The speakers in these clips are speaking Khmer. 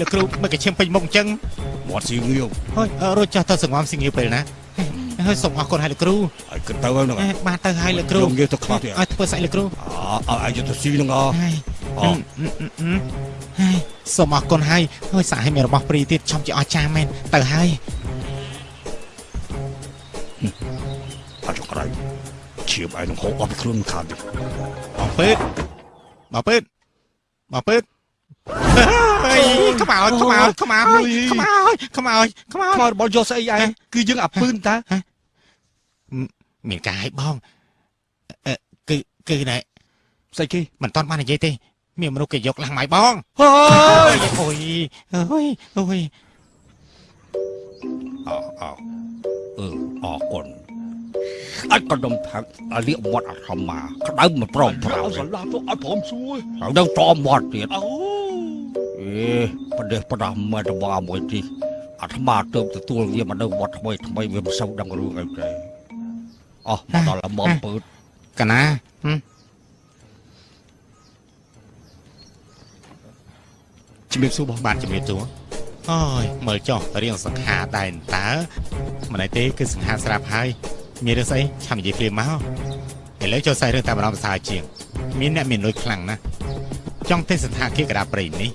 លោកគ្រូមិនក៏ឈាមពេញមុខអញ្ចឹងមាត់ស៊ីងាវហើយរួចចោះទៅសង្ងំស៊ីងាវពេលណាហើយសូមអរគុណហើយលោកគ្រូហើយគិតទៅហើយហ្នឹងបានទៅហើយលោកគ្រូយើងងាវទៅខ្លះទៀតឲ្យធ្វើស្អីលោកគ្រូអើឲ្យយកទៅស៊ីហ្នឹងអហើយអូហើយសូមអរគុណហើយហើយសាឲ្យមានរបស់ព្រីទៀតចំជាអស្ចារ្យមែនទៅហើយអត់ចក្រៃឈៀបឯនឹងហូបអត់ខ្លួនខាតទៀតបងពើតបងពើតបងពើតហើយ ខ្មោចខ្មោចខ្មោចខ្មោចខ្មោចខ្មោចខ្មោចរបស់យកស្អីឯងគឺយើងអាពឿនតាមានការឲ្យបងគឺគឺណែស្អីគេមិនតន់បាននិយាយទេ មានមនុស្សគេយកឡាស់ម៉ៃបងអើយអើយអើយអើយអអអឺអរគុណអត់ក៏ដុំថាក់អាលៀកមាត់អាធម្មតាក្តៅមិនប្រមប្រោស្រឡាទៅអត់ព្រមសួរត្រូវនឹងតមាត់ទៀតអូ អេប្រទេសប្រដាស់មើលទៅមកមួយទីអាត្មាទៅទទួលវាមកនៅវត្តថ្មីថ្មីវាមិនសូវដឹងរឿងអីទេអោះមកដល់ល្មមពើតកណាហឹមជំរាបសួរបងបាទជំរាបសួរអូយមើលចុះរៀងសង្ហាដែរតើមិនអីទេគឺសង្ហាស្រាប់ហើយមានរឿងស្អីឆាំនិយាយភ្លាមមកឥឡូវចូលសាយរឿងតាមអារម្មណ៍សាជាង មានអ្នកមានលុយខ្លាំងណាស់ ចង់ទេស្ថានភាពកដាព្រៃនេះ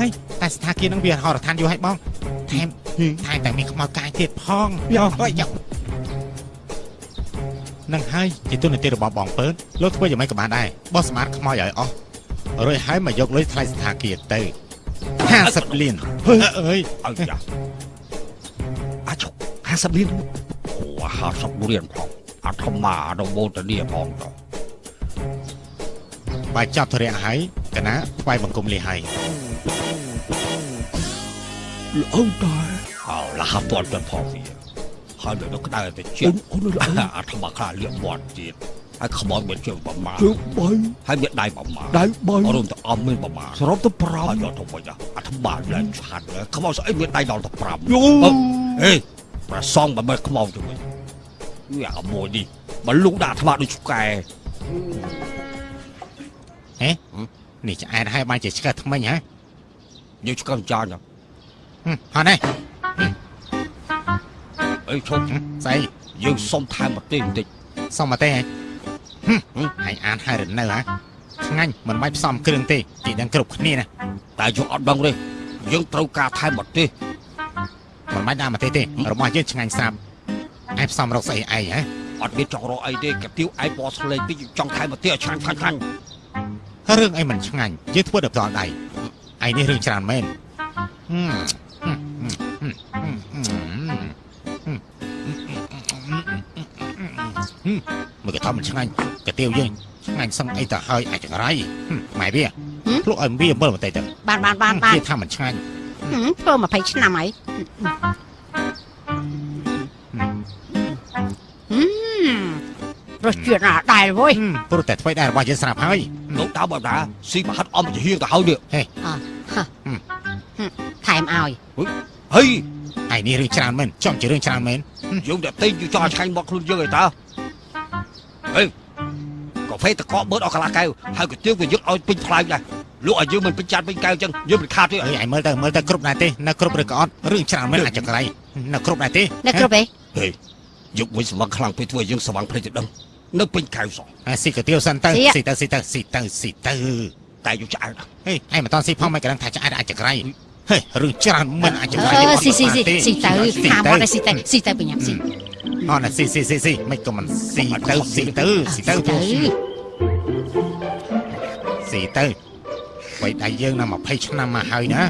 ហើយតែស្ថានភាពហ្នឹងវាហោរដ្ឋានយូរហើយបងថែមថែមតែមានខ្មោចកាយទៀតផងយោហើយយោនឹងហើយជាទុននីតិរបស់បងពើតលោកធ្វើយ៉ាងម៉េចក៏បានដែរបោះស្មាតខ្មោចឲ្យអស់រួចហើយមកយកលុយថ្លៃស្ថានភាពទៅ50លានអើយអើយ៉ាអាច50លានអូ50លានផងអាត្មាដល់បូតនីផងទៅ បើចាប់ធរៈហើយកណាថ្វាយបង្គំលាហើយល្អតាអោលះពតទៅផងវាហើយនៅក្តៅទៅជិះអូនល្អអាត្មាខ្លាលៀកមាត់ទៀតហើយខ្មោចមានជើងប្រមាជើងបីហើយមានដៃប្រមាដៃបីរួមទៅអំមានប្រមាសរុបទៅហើយយ5កទៅវិញអាត្មាឡើងឆាត់ខ្មោចស្អីមានដៃដល់ទៅ5យូអេប្រសងបើមើលខ្មោចទៅវិញវាអាមួយនេះបើលូកដាក់អាត្មាដូចឆ្កែ នេះឆ្អែតហើយបានជាឆ្កែថ្មិញហ៎យើងឆ្កឹងចាញ់ហឹមហត់នេះអីឈប់ស្អីយើងសុំថែមប្រទេសបន្តិចសុំមកទេហ៎ហឹមអញអានហើយរនៅហ៎ឆ្ងាញ់មិនបាច់ផ្សំគ្រឿងទេទីដឹងគ្រប់គ្នាណាតែយើងអត់ដឹងទេយើងត្រូវការថែមប្រទេសមិនបាច់ដាក់មកទេទេរបស់យើងឆ្ងាញ់ស្រាប់ឯងផ្សំរកស្អីឯងហ៎អត់មានចង់រកអីទេកាទៀវឯងបោះស្លេងតិចចង់ថែមប្រទេសឲ្យឆ្ងាញ់ឆ្ងាញ់ឆ្ងាញ់ រឿងអីមិនឆ្ងាញ់យើងធ្វើដល់ផ្ទាល់ដៃឯងនេះរឿងច្រើនមែនហឹមហឹមហឹមហឹមហឹមហឹមហឹមមើលក៏ថាមិនឆ្ងាញ់កាទៀវយើងឆ្ងាញ់សឹងអីទៅហើយអាចចង្រៃហឹមម៉ែវាភ្លុកឲ្យវាអំបិលបន្តិចទៅបានបានបានបានគេថាមិនឆ្ងាញ់ហឹមធ្វើ20ឆ្នាំហើយ រសជាតិណាដែរវ៉យហឹមព្រោះតែធ្វើដែររបស់យើងស្រាប់ហើយលោកដើមបើតាស៊ីមហាត់អំជាហៀងទៅហើយនេះថែមឲ្យហេឯនេះរឿងច្រើនមែនចំជារឿងច្រើនមែនយើងតែទិញយើងចង់ឲ្យឆ្ងាញ់មកខ្លួនយើងឯតាហេកាហ្វេតកកបឺតអស់កន្លះកែវហើយកាទៀវក៏យើងឲ្យពេញថ្លៃដែរលក់ឲ្យយើងមិនពេញចាត់ពេញកែវអញ្ចឹងយើងមិនខាតទេអើយឯងមើលទៅមើលទៅគ្រប់ដែរទេនៅគ្រប់ឬក៏អត់រឿងច្រើនមែនអាចចង្រៃនៅគ្រប់ដែរទេនៅគ្រប់ទេហេយកវិញស្វឹងខ្លាំងពេកធ្វើឲ្យយើងស្វឹងភ្លេចទៅដឹង នៅពេញកែវសោះអាស៊ីកាទៀវសិនទៅស៊ីទៅស៊ីទៅស៊ីទៅស៊ីទៅតែយើងឆ្អែតហេឯងមិនតន់ស៊ីផងមិនក៏ដឹងថាឆ្អែតអាចចង្រៃហេរឿងច្រើនមិនអាចចង្រៃអឺស៊ីស៊ីស៊ីស៊ីទៅថាមកតែស៊ីទៅស៊ីទៅបញ្ញាស៊ីអត់ណាស៊ីស៊ីស៊ីស៊ីមិនក៏មិនស៊ីទៅស៊ីទៅស៊ីទៅទៅស៊ីទៅបីដៃយើងណា20ឆ្នាំមកហើយណា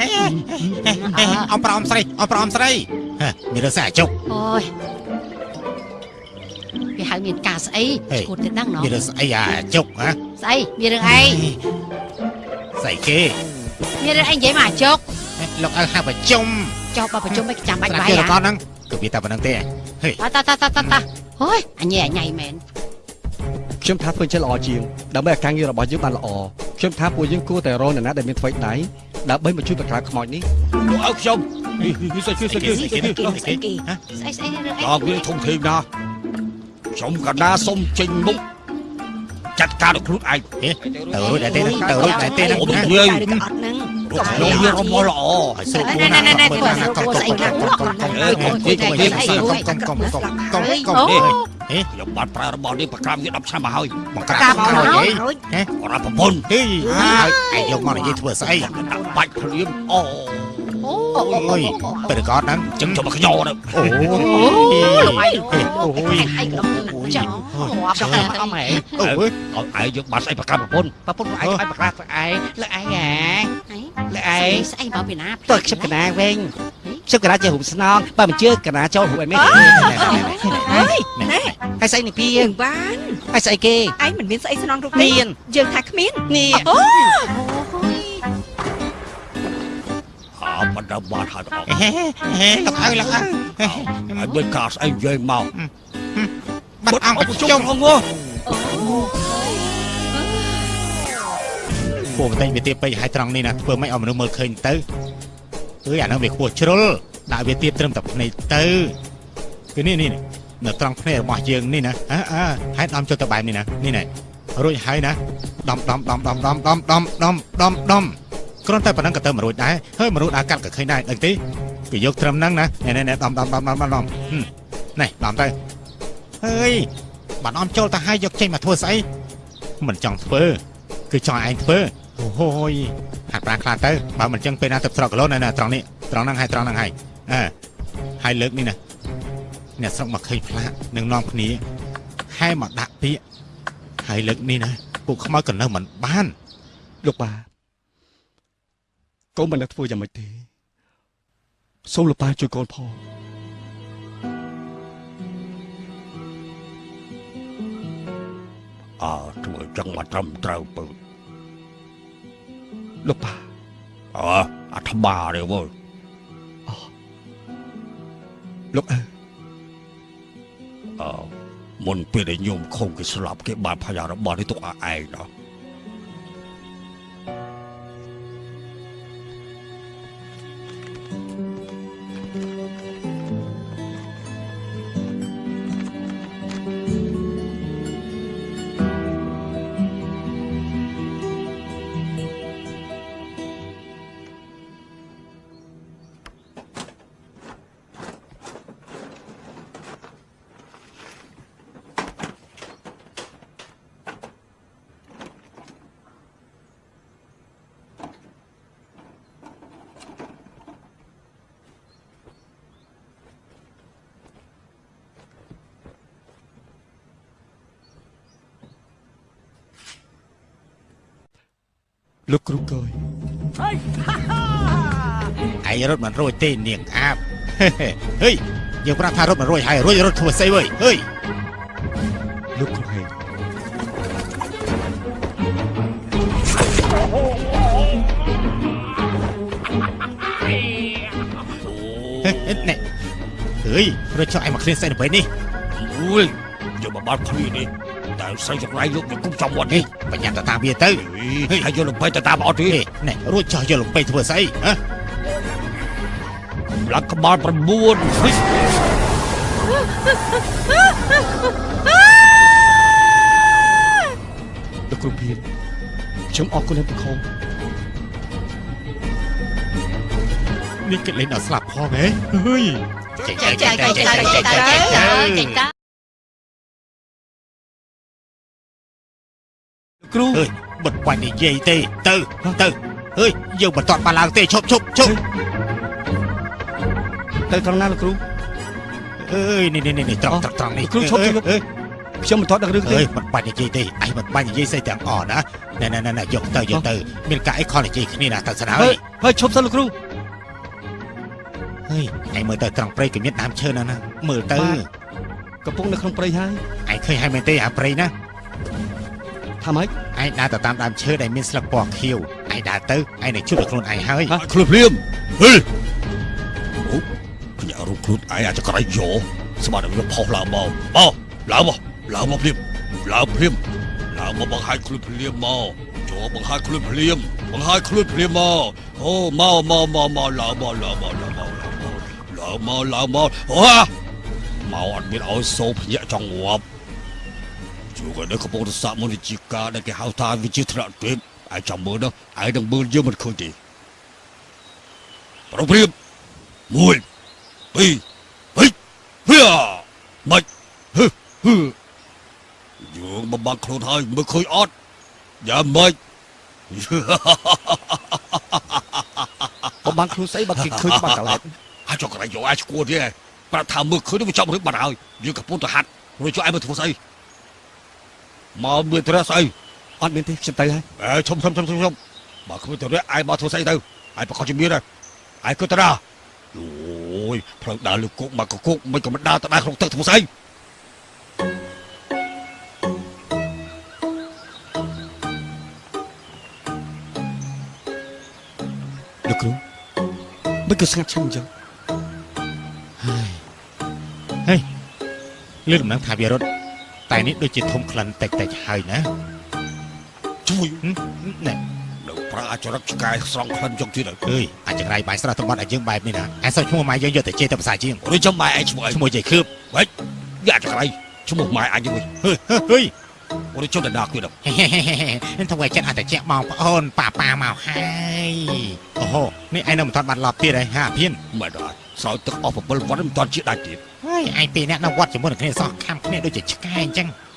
ហេអមប្រអមស្រីអមប្រអមស្រីហេមានរឿងស្អីអាចុកអូយ វាហៅមានការស្អីហេឈួតទៅដឹងណោះមានរឿងស្អីអាចុកហ៎ស្អីមានរឿងអីស្អីគេមានរឿងអីនិយាយមកអាជុកហលោកអើហៅប្រជុំចុះបើប្រជុំមិនចាំបាច់ស្ដាប់បាយយកអាកនហ្នឹងគឺវាតែប៉ុណ្្នឹងទេហេតាតាតាតាតាហូយអញញ៉ៃអញញ៉ៃមែនខ្ញុំថាធ្វើចិត្តល្អជាងដើម្បីឲ្យការងាររបស់យើងបានល្អខ្ញុំថាពួកយើងគួរតែរកអ្នកណាដែលមានថ្មីដៃដើម្បីមកជួយបង្ក្រាបខ្មោចនេះលោកអើខ្ញុំនេះស្អីស្អីស្អីគេគេគេស្អីគេស្អីស្អីរឿងអីដល់វាធំធេងណាស់ខ្ញុំកណ្ដាសុំចេញមុខចាត់ការដល់ខ្លួនឯងទៅរួចដែរទេទៅរួចដែរទេណាអូទៅនិទៅយាយឬក៏អត់ហ្នឹងខ្ញុំមានរមល់ល្អឲ្យស្រុកគូណាមើលណាកុំកុំកុំកុំកុំកុំកុំកុំកុំកុំកុំខ្ញុំបានប្រើរបស់នេះប្រក្រាមវា10ឆ្នាំមកហើយបង្ក្រាបខ្មោចអីបរាប្រពន្ធហេឯងយកមកនិយាយធ្វើស្អីដាក់បាច់ភ្លាមអូ អូយពេលកតហ្នឹងចឹងចាំមកខ្ញោទៅអូយលោកអីអូយអីក៏ចង់ងាប់ចង់ទៅមកអមហេអូយឲ្យឯងយកបាត់ស្អីប្រក្រាមប្រពន្ធប្រពន្ធឯងឲ្យប្រកាសឯងលើឯងហ៎លើឯងស្អីមកពីណាទៅខ្ញុំកណាវិញខ្ញុំកណាជារូបស្នងបើមិនជឿកណាចូលរូបឯមេហើយហើយស្អីនេះពីយើងបានហើយស្អីគេឯងមិនមានស្អីស្នងរូបមានយើងថាគ្មាននេះអូ អើបណ្ដាបាត់ហើយអត់ហេហេលោកអើលោកអើហើយមិនកាស្អីនិយាយមកបាត់អង្គជុជុំំហងោពួកតែងវាទៀតពេកហើយត្រង់នេះណាធ្វើមិនឲ្យមនុស្សមើលឃើញទៅអើយអានោះវាខ្ពស់ជ្រុលដាក់វាទៀតត្រឹមតែភ្នែកទៅគឺនេះនេះនៅត្រង់ភ្នែករបស់យើងនេះណាអើអើហើយដំចុះទៅបែបនេះណានេះណារួចហើយណាដំដំដំដំដំដំដំដំដំដំ គ្រាន់តែប៉ុណ្ណឹងក៏ទៅមិនរួចដែរហើយមនុស្សដើរកាត់ក៏ឃើញដែរដឹងទេគេយកត្រឹមហ្នឹងណានេះនេះដំដំដំដំដំនេះដំទៅហើយបាត់អំចូលទៅហើយយកចេញមកធ្វើស្អីមិនចង់ធ្វើគឺចង់ឲ្យឯងធ្វើអូហូយហាត់ប្រាខ្លាទៅបើមិនចឹងពេលណាទៅស្រកគីឡូនៅណាត្រង់នេះត្រង់ហ្នឹងហើយត្រង់ហ្នឹងហើយអើហើយលើកនេះណាអ្នកស្រុកមកឃើញផ្លាកនឹងនាំគ្នាហែមកដាក់ពាក្យហើយលើកនេះណាពួកខ្មោចក៏នៅមិនបានលោកបា កូនមិនដឹងធ្វើយ៉ាងម៉េចទេសូមលោកបាជួយកូនផងអើធ្វើចឹងមកត្រឹមត្រូវពើលោកបាអើអាថ្មាទេវើលោកអើអើមុនពេលដែលញោមខុងគេស្លាប់គេបានផាយារបស់នេះទុកឲ្យឯងណោះ រត់មិនរួចទេនាងអាបហេយើងប្រាប់ថារត់មិនរួចហើយរួចរត់ធ្វើស្អីវើយហេលោកគ្រូហេងណែហេរត់ចុះឯងមកឃ្លានស្អីនៅពេលនេះអូយយកមកបាត់គ្នានេះតែស្រីចង្រៃយកមកគុំចំវត្តហេនេះបញ្ញាទៅតាមវាទៅហេហើយយកលំបីទៅតាមអត់ទេហេណែរួចចុះយកលំពេធ្វើស្អីហ៎ ឡើងក្បាល9ហេលោកគ្រូភៀនខ្ញុំអរគុណអ្នកប្រខំនេះគេលេងដល់ស្លាប់ផងហ៎ហេចេញចែចេកញចែចេកញចែចេកញចែចេញកចែកចេញចែកចែកចែកគ្រូអើយមិនបាច់និយាយទេទៅទៅអើយយើងមិនតន់បានឡើងទេឈប់ឈប់ឈប់ ទៅត្រង់ណាលោកគ្រូអើយនេះនេះនេះត្រង់ត្រង់ត្រង់នេះគ្រូឈប់ជប់អើយខ្ញុំមិនតត់ដឹងរឿងទេអើយមិនបាច់និយាយទេឯងមិនបាច់និយាយស្អីទាំងអស់ណាណែណែណែយកទៅយកទៅមានការអីខលនិយាយគ្នាណាទៅស្នាហើហើយយហើយឈប់សិនលោកគ្រូហើយឯងមើលទៅត្រង់ព្រៃក៏មានដើមឈើណាណាមើលទៅកំពុងនៅក្នុងព្រៃហើយឯងឃើញហើយមែនទេអាព្រៃណាថាថាម៉េចឯងដើរទៅតាមដើមឈើដែលមានស្លឹកពណ៌ខៀវឯងដើរទៅឯងនឹងជួបតែខ្លួនឯងហើយខ្លួនភ្លាមហេអូ ខ្ញុំរូបខ្លួនឯងអាចក្រៃយោស្មារតីវាផុសឡើងមកមកឡើងមកឡើងមកភ្លាមឡើងភ្លាមឡើងមកបង្ហាញខ្លួនភ្លាមមកចូលបង្ហាញខ្លួនភ្លាមបង្ហាញខ្លួនភ្លាមមកអូមកមកមកមកឡើងមកឡើងមកឡើងមកឡើងមកឡើងមកអូមកអត់មានឲ្យសោភ្ញាក់ចង់ងាប់ជួក៏នៅកំពុងតែសាកមុនវិជាការដែលគេហៅថាវិជាថ្នាក់ទេពឯងចាំមើលនោះឯងនឹងមើលយើងមិនឃើញទេប្រព្រៀបមួយ ពីរហិហៀមិនហឹហឹយើងបំបាក់ខ្លួនហើយមើលឃើញអត់យ៉ាមិនបំបានខ្លួនស្អីបើគេឃើញបាត់កន្លែងអាចចកក្រៃយកអាចឈួតទេប្រាប់ថាមើលឃើញវាចាប់រឹបបាត់ហើយយើងកំពុងតែហាត់រួចជួយឯងមើលធ្វើស្អីមកមានត្រេះស្អីអត់មានទេខ្ញុំទៅហើយអេឈុំឈុំឈុំឈុំឈុំបើគ្មានត្រេះឯងមកធ្វើស្អីទៅឯងប្រកាសជាមានហើយឯងគិតទៅណា អូយផ្លូវដើរលើគុកមកកគុកមិនក៏មិនដើរទៅដើរក្នុងទឹកធ្វើស្អីលោកគ្រូមិនក៏ស្ងាត់ឈឹងអញ្ចឹងលឿនដំណឹងថាវារត់តែនេះដូចជាធំក្លិនតិចតិចៗហើយណាជួយហឹមណែ នៅប្រាអាចរិតឆ្កែស្រង់ក្លិនចុងទៀតហើយអើយអាចង្រៃបាយស្រស់តំបន់ឲ្យយើងបែបនេះណាឯសោះឈ្មោះម៉ែយើងយកតែជេរទៅភាសាជាងឬចាំម៉ែឯងឈ្មោះអីឈ្មោះយាយខឿបយ៉ាចក្រៃឈ្មោះម៉ែអញវិញហឺហឺហឺឬចាំតែដាក់ទៀតហេហេហេហេហេធ្វើឲ្យចិត្តអត់តែជែកមកប្អូនប៉ាប៉ាមកហើយអូហូនេះឯងនៅមិនទាន់បាត់ឡប់ទៀតហើយហាភៀនមិនដល់ស្រោចទឹកអស់7វត្តមិនតាន់ជាដាច់ទៀតហើយឯងពីរអ្នកនៅវត្តជាមួយនឹងគ្នាសោះខំគ្នាដូចជាឆ្កែអញ្ចឹងណែ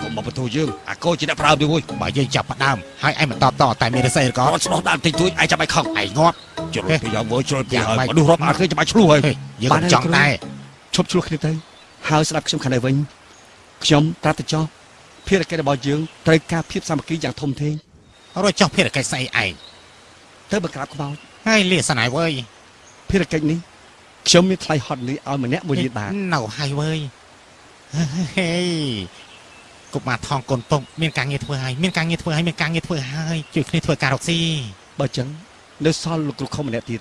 កុំមកបន្ទោយើងអាកូនជាអ្នកប្រើទៅវិញបើយើងចាប់ផ្ដើមហើយឯងមិនតបតតែមានរស័យឬក៏ក៏ស្ដោះដាក់តិចតួចឯងចាំឲ្យខឹងឯងងាប់ជ្រុលពីយ៉ាងមើលជ្រុលពីយ៉ាងហើយម៉េចមនុស្សរាប់អានឃើញចាំឲ្យឆ្លោះហើយហេយើងមិនចង់តែឈប់ឆ្លោះគ្នាទៅហើយស្ដាប់ខ្ញុំខាងនេះវិញខ្ញុំត្រាត់ទៅចោះភារកិច្ចរបស់យើងត្រូវការភាពសាមគ្គីយ៉ាងធំធេងរត់ចុះភារកិច្ចស្អីឯងទៅបង្ក្រាបខ្មោចហើយលាសនាយវើយភារកិច្ចនេះខ្ញុំមានថ្លៃហត់លីឲ្យម្នាក់មួយលានបាតនៅហើយវើយហេ កុមារថងកូនពុកមានការងារធ្វើហើយមានការងារធ្វើហើយមានការងារធ្វើហើយជួយគ្នាធ្វើការរកស៊ីបើអញ្ចឹងនៅសល់លោកគ្រូខុំម្នាក់ទៀត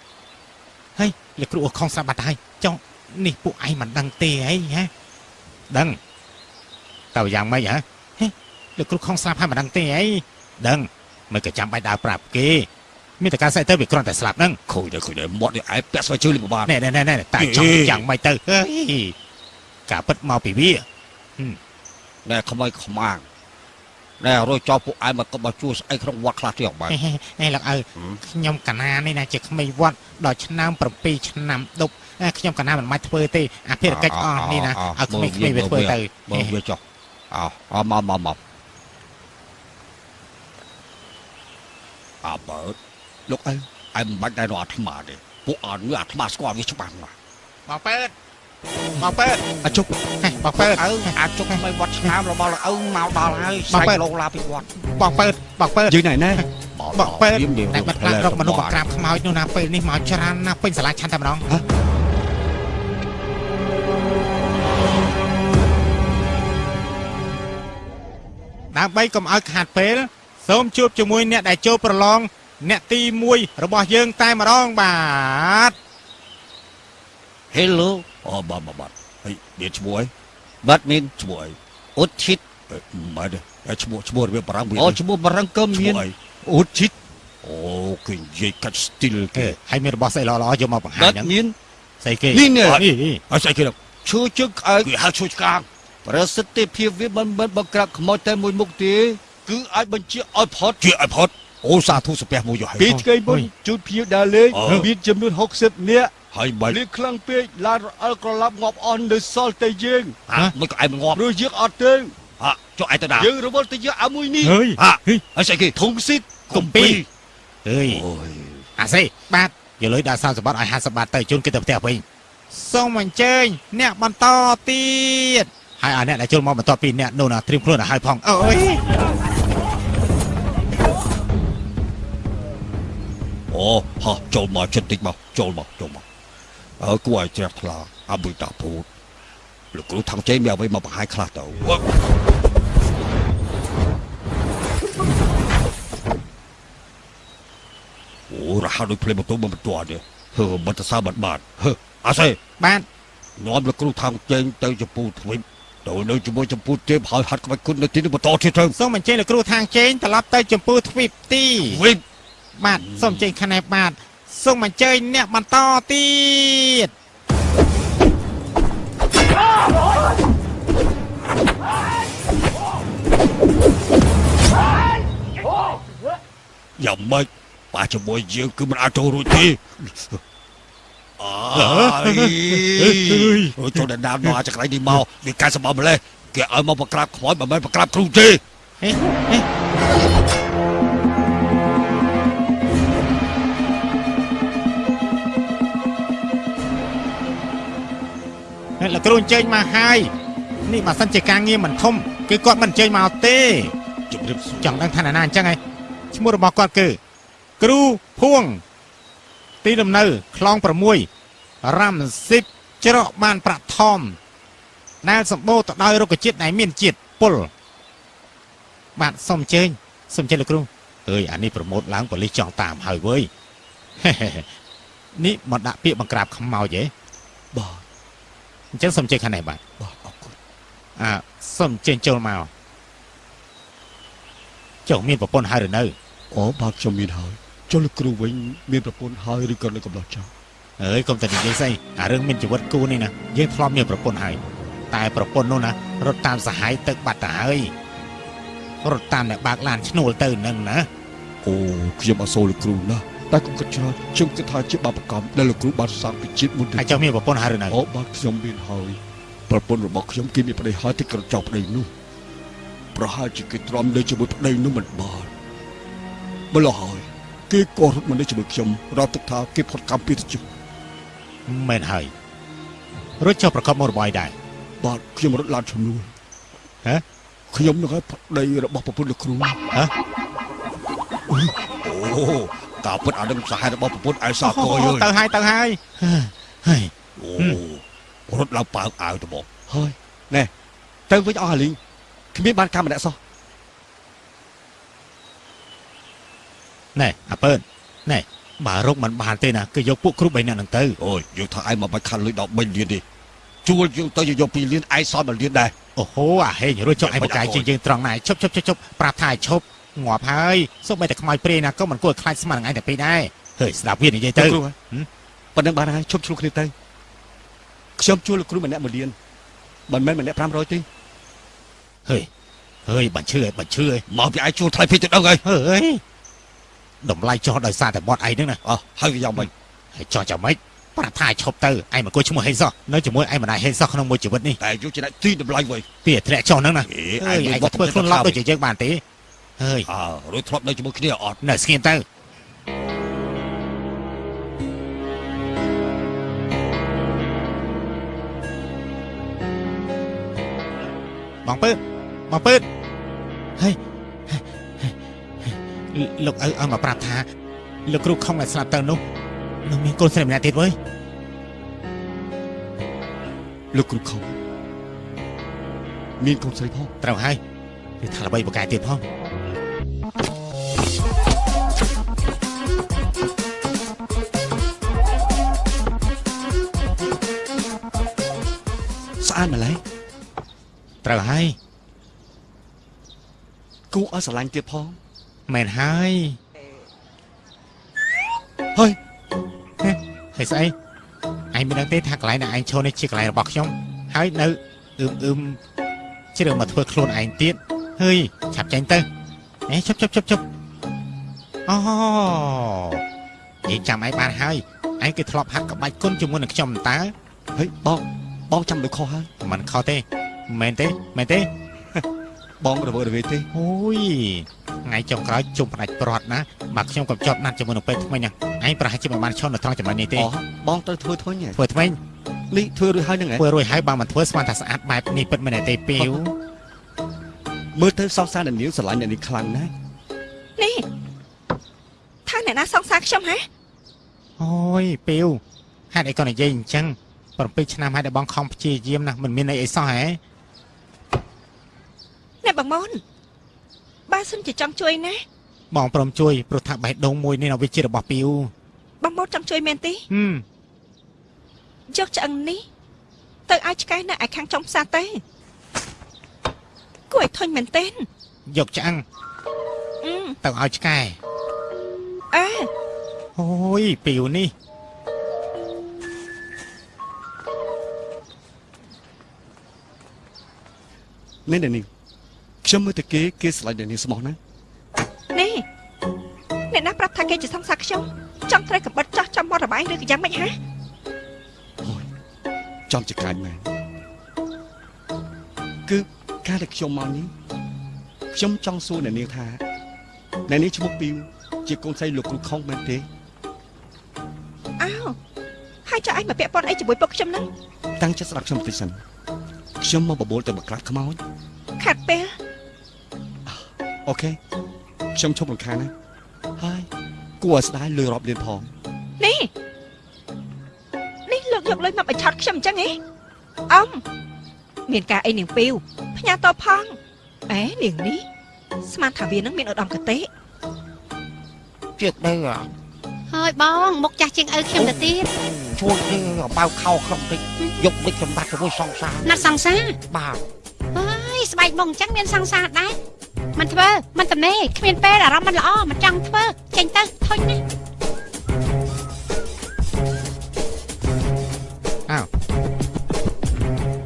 ហើយលោកគ្រូអស់ខំស្រាប់បាត់ហើយចុះនេះពួកឯងមិនដឹងទេអីហ៎ដឹងតើយ៉ាងម៉េចហ៎ហេលោកគ្រូខំស្រាប់ហើយមិនដឹងទេអីដឹងមិនក៏ចាំបាច់ដើរប្រាប់គេមានតែការសេះទៅវាគ្រាន់តែស្លាប់ហ្នឹងឃើញទៅឃើញទៅមាត់នេះឯងពាក់ស្បែកជើងលិបបានណែណែណែណែតែចង់យ៉ាងម៉េចទៅហេការពិតមកពីវា ណែខ្មៅខ្មាំងណែរួចចោលពួកឯងមកក៏មកជួស្អីក្នុងវត្តខ្លះទៀតអត់បានហេហេហេលោកឪខ្ញុំកណានេះណាជាក្មេងវត្តដល់ឆ្នាំ7ឆ្នាំដប់អាខ្ញុំកណាមិនបាច់ធ្វើទេអាភារកិច្ចអស់នេះណាឲ្យក្មេងៗវាធ្វើទៅមើលវាចុះអោអោមកមកមកអើបើលោកឪឯងមិនបាច់ដែររកអាត្មាទេពួកអត់វាអាត្មាស្គាល់វាច្បាស់ណាស់បងពើត បងពើតអាជប់ហេបងពើតអើអាចជុកមិនវត្តឆ្នាំរបស់លោកឪមកដល់ហើយបងពើលោកឡាពីវត្តបងពើតបងពើតយើងណែណែបងពើតតែបាត់ខ្លាចរកមនុស្សមកក្រាបខ្មោចនោះណាពេលនេះមកច្រើនណាស់ពេញសាលាឆាន់តែម្ដងដើម្បីកុំឲ្យខាតពេលសូមជួបជាមួយអ្នកដែលចូលប្រឡងអ្នកទី1របស់យើងតែម្ដងបាទ Hello អូបាទបាទបាទហើយមានឈ្មោះអីបាត់មានឈ្មោះអីអ៊ុតឈិតអឺមិនទេឈ្មោះឈ្មោះរបៀបបារាំងវាអូឈ្មោះបារាំងក៏ឈ្មោមានះអីអ៊ុតឈិតអូគេនិយាយកាត់ស្ទីលអេគេហើយមានរបស់ស្អីល្អៗយកមកបង្ហាញបាត់ហ្នឹងមានស្អីគេនេះនេះនេះហើយស្អីគេទៅឈើជើងក្អែកគេហៅឈួយឆ្កាងប្រសិទ្ធភាពវាមិនមិនបង្ក្រាបខ្មោចតែមួយមុខទេគឺអាចបញ្ជាឲ្យផុតជាឲ្យផុតអូសាធុស្ពះមួយយកហើយពីថ្ងៃមុនជួបភៀវដើរលេងអឺមានចំនួន60នាក់ ហើយបាច់លៀកខ្លាំងពេកឡានរអិលក្រឡាប់ងាប់អស់នៅសល់តែយើងហាមិនក៏ឯងមិនងាប់ព្រោះយើងអត់ទៅហាចុះឯងទៅណាយើងរវល់ទៅយកអាមួយនេះហើយហាហើយស្អីគេធុងស៊ីតកំពីអើយអូយអាសេបាទយកលុយដាក់សោសម្បត្តិឲ្យ50បាតទៅជូនគេទៅផ្ទះវិញសូមអញ្ជើញអ្នកបន្តទៀតហើយអាអ្នកដែលចូលមកបន្តពីអ្នកនោះណាត្រៀមខ្លួនឲ្យហើយផងអូយអូហោះចូលមកចិត្តតិចមកចូលមកចូលមក អើគួរឲ្យជ្រះថ្លាអបុយតាពូតលោកគ្រូថងជ័យមានអ្វីមកបង្ហាញខ្លះទៅអូរហ័សដូចភ្លេម៉ូតូបំបន្ទាត់នេះហឺបិទសើបាត់បាត់ហឺអសេបាទនាំលោកគ្រូថងជ័យទៅចំពោះទ្វីបទៅនៅជាមួយចំពោះទេពហើយហាត់ក្បាច់គុណនៅទីនេះបន្តទៀតទៅសូមអញ្ជើញលោកគ្រូថងជ័យត្រឡប់ទៅចំពោះទ្វីបទីទ្វីបបាទសូមអញ្ជើញខណែបាទ សូមអញ្ជើញអ្នកបន្តទៀតយ៉ាងម៉េចប៉ះជាមួយយើងគឺមិនអាចចូលរួចទេអើយអូយចូលដល់ដើមមកអាចកន្លែងនេះមកវាកាយសម្បម្លេះគេឲ្យមកប្រក្រាបខ្មោចមិនមែនប្រក្រាបគ្រូទេហេហេ លោកគ្រូអញ្ជើញមកហើយនេះបើសិនជាការងារមិនធំគឺគាត់មិនអញ្ជើញមកទេជំរាបសួរចង់ដឹងថាណានាអញ្ចឹងហើយឈ្មោះរបស់គាត់គឺគ្រូភួង ទីលំនៅខ្លង6រ៉ាំស៊ីបច្រកបានប្រាក់ថមដែលសម្បូរទៅដោយរុក្ខជាតិដែលមានជាតិពុលបាទសូមអញ្ជើញសូមអញ្ជើញលោកគ្រូអើយអានេះប្រម៉ូតឡើងប៉ូលីសចង់តាមហើយវើយនេះមកដាក់ពាក្យបង្ក្រាបខ្មោចហ៎បាទ អញ្ចឹងសូមអញ្ជើញខាងនេះបាទបាទអរគុណអ่าសូមអញ្ជើញចូលមកចុះមានប្រពន្ធហើយឬនៅអូបាទខ្ញុំមានហើយចុះលោកគ្រូវិញមានប្រពន្ធហើយឬក៏នៅកំឡោះចោលអើយកុំតែនិយាយស្អីអារឿងមានជីវិតគូនេះណាយើងធ្លាប់មានប្រពន្ធហើយតែប្រពន្ធនោះណារត់តាមសហាយទឹកបាត់ទៅហើយរត់តាមអ្នកបើកឡានឈ្នួលទៅនឹងណាអូខ្ញុំអសូរលោកគ្រូណាស់ តែខ្ញុំគិតច្រើនខ្ញុំគិតថាជាបាបកម្មដែលលោកគ្រូបានសាងពីជាតិមុនហើយចុះមានប្រពន្ធហើយឬនៅអូបាទខ្ញុំមានហើយប្រពន្ធរបស់ខ្ញុំគេមានប្តីហើយទីក្រចោបប្តីនោះប្រហែលជាគេទ្រាំនៅជាមួយប្តីនោះមិនបានម្ល៉េះហើយគេក៏រត់មកនៅជាមួយខ្ញុំរាប់ទឹកថាគេផុតកម្មពីទៅជិះមែនហើយរួចចុះប្រកបមករបយដែរបាទខ្ញុំរត់ឡានឈ្នួលហ៎ខ្ញុំនឹងឲ្យប្តីរបស់ប្រពន្ធលោកគ្រូហ៎អូ ការពិតអានឹងសហេតុរបស់ប្រពន្ធឯសាកយអើយទៅហើយទៅហើយហើយអូរត់ឡើងប៉ើងអាវទៅមកហើយណែទៅវិញអស់អាលីងគ្មានបានកម្មម្នាក់សោះណែអាពើនណែបើរកមិនបានទេណាគឺយកពួកគ្រូបីនាក់ហ្នឹងទៅអូយយើងថាឯងមកបាច់ខាត់លុយដល់3លានទេជួលយើងទៅយក2លានឯងសល់1លានដែរអូហូអាហេងរួចចុះឯងបកាយជាងយើងត្រង់ណាឈប់ឈប់ឈប់ឈប់ប្រាប់ថាឲ្យឈប់ ងាប់ហើយសូម្បីតែខ្មោចព្រាយណាក៏មិនគួរខ្លាចស្មាននឹងឯងតែពេកដែរហើយស្ដាប់វានិយាយទៅលោកគ្រូប៉ុណ្ណឹងបានហើយឈប់ឆ្លុះគ្នាទៅខ្ញុំជួលលោកគ្រូម្នាក់1លានមិនមែនម្នាក់500ទេហើយហើយបាញ់ឈឺហើយបាញ់ឈឺហើយមកពីឯងជួលថ្លៃពេកទៅដល់ហើយហើយតម្លៃចោះដោយសារតែបត់ឯងហ្នឹងណាអោះហើយវាយ៉ាងម៉េចហើយចោះចាំម៉េចប្រាប់ថាឲ្យឈប់ទៅឯងមិនគួរឈ្មោះហេងសោះនៅជាមួយឯងមិនដែរហេងសោះក្នុងមួយជីវិតនេះតែយកជាអ្នកទីតម្លៃវិញពីធ្លាក់ចោះហ្នឹងណាអេហើយឯឯងងក៏ធ្វើខ្លួនឡប់ដូចជាយើងបានទេ ហើយអើរួចធ្លាប់នៅជាមួយគ្នាអត់នៅស្ងៀមទៅបងពើបងពើហើយលោកឪឲ្យមកប្រាប់ថាលោកគ្រូខំតែស្លាប់ទៅនោះនឹងមានកូនស្រីម្នាក់ទៀតវើយលោកគ្រូខំមានកូនស្រីផងត្រូវហើយគឺថាល្បីបកាយទៀតផង ស្អាតម្ល៉េះត្រូវហើយគូឲ្យស្រឡាញ់ទៀតផងមែនហើយហើយហើយស្អីឯងមិនដឹងទេថាកន្លែងដែលឯងឈរនេះជាកន្លែងរបស់ខ្ញុំហើយនៅអឺមអឺមជ្រើមកធ្វើខ្លួនឯងទៀតហើយឆាប់ចាញ់ទៅអេជប់ជប់ជប់ជប់អូយើងចាំឯងបានហើយឯងគឺធ្លាប់ហាត់ក្បាច់គុណជាមួយនឹងខ្ញុំតើហើយបង បងចាំដូចខុសហើយមិនខុសទេមែនទេមែនទេ បងរវើរវាយទេអូយថ្ងៃចុងក្រោយជុំផ្ដាច់ព្រាត់ណាបើខ្ញុំក៏ជាប់ណាត់ជាមួយនឹងពេទ្យថ្មីហ្នឹងឯងប្រហែលជាមិនបានឈរនៅត្រង់ចំណុចនេះទេអូបងត្រូវធ្វើធ្វើញ៉េធ្វើថ្មីនេះធ្វើរួចហើយហ្នឹងហ៎ធ្វើរួចហើយបើមិនធ្វើស្មានថាស្អាតបែបនេះពិតមែនទេពីវមើលទៅសោកសារអ្នកនាងស្រឡាញ់អ្នកនេះខ្លាំងណាស់នេះថាអ្នកណាសង្សារខ្ញុំហ៎អូយពីវហេតុអីក៏និយាយអញ្ចឹង 7ឆ្នាំហើយដែលបងខំព្យាយាមណាមិនមានន័យអីសោះហ៎អ្នកបងមុនបើសិនជាចង់ជួយណាបងព្រមជួយព្រោះថាបេះដូងមួយនេះនៅវាជារបស់ពីវបងម៉ូតចង់ជួយមែនទេហឹមយកឆ្អឹងនេះទៅឲ្យឆ្កែនៅឯខាងចុងផ្សារទេគួរឲ្យធុញមែនទេយកឆ្អឹងអឺទៅឲ្យឆ្កែអើអូយពីវនេះ នេះនេះខ្ញុំមើលទៅគេគេស្រឡាញ់អ្នកនាងស្មោះណាស់នេះអ្នកណាប្រាប់ថាគេជាសង្សារខ្ញុំចង់ត្រូវកបិតចោះចំមាត់របាយឬក៏យ៉ាងម៉េចហ៎ចំចកាយមែនគឺការដែលខ្ញុំមកនេះខ្ញុំចង់សួរអ្នកនាងថាអ្នកនាងឈ្មោះពីវជាកូនស្រីលោកគ្រូខុងមែនទេអើហើយចុះឯងមកពាក់ព័ន្ធអីជាមួយពុកខ្ញុំហ្នឹងតាំងចិត្តស្ដាប់ខ្ញុំបន្តិចសិន ខ្ញុំមកបបួលទៅមកក្រាត់ខ្មោចខាត់ពេលអូខេខ្ញុំឈប់រំខានណាហើយគួរឲ្យស្ដាយលុយរាប់លានផងនេះនេះលោកយកលុយមកបញ្ឆោតខ្ញុំអញ្ចឹងហ៎អ៊ំមានការអីនាងពីវផ្ញើតបផងអេនាងនេះស្មានថាវានឹងមានឧត្តមកតេជឿទៅហើ យបងមុខចាស់ជាងឪខ្ញុំទៅទៀតជួយទៅបៅខោខ្ញុំតិចយកដឹកសម្បត្តិជាមួយសង្សារណាត់សង្សារបាទហើយស្បែកបងអញ្ចឹងមានសង្សារដែរមិនធ្វើមិនតំណេគ្មានពេលអារម្មណ៍មិនល្អមិនចង់ធ្វើចេញទៅធុញណា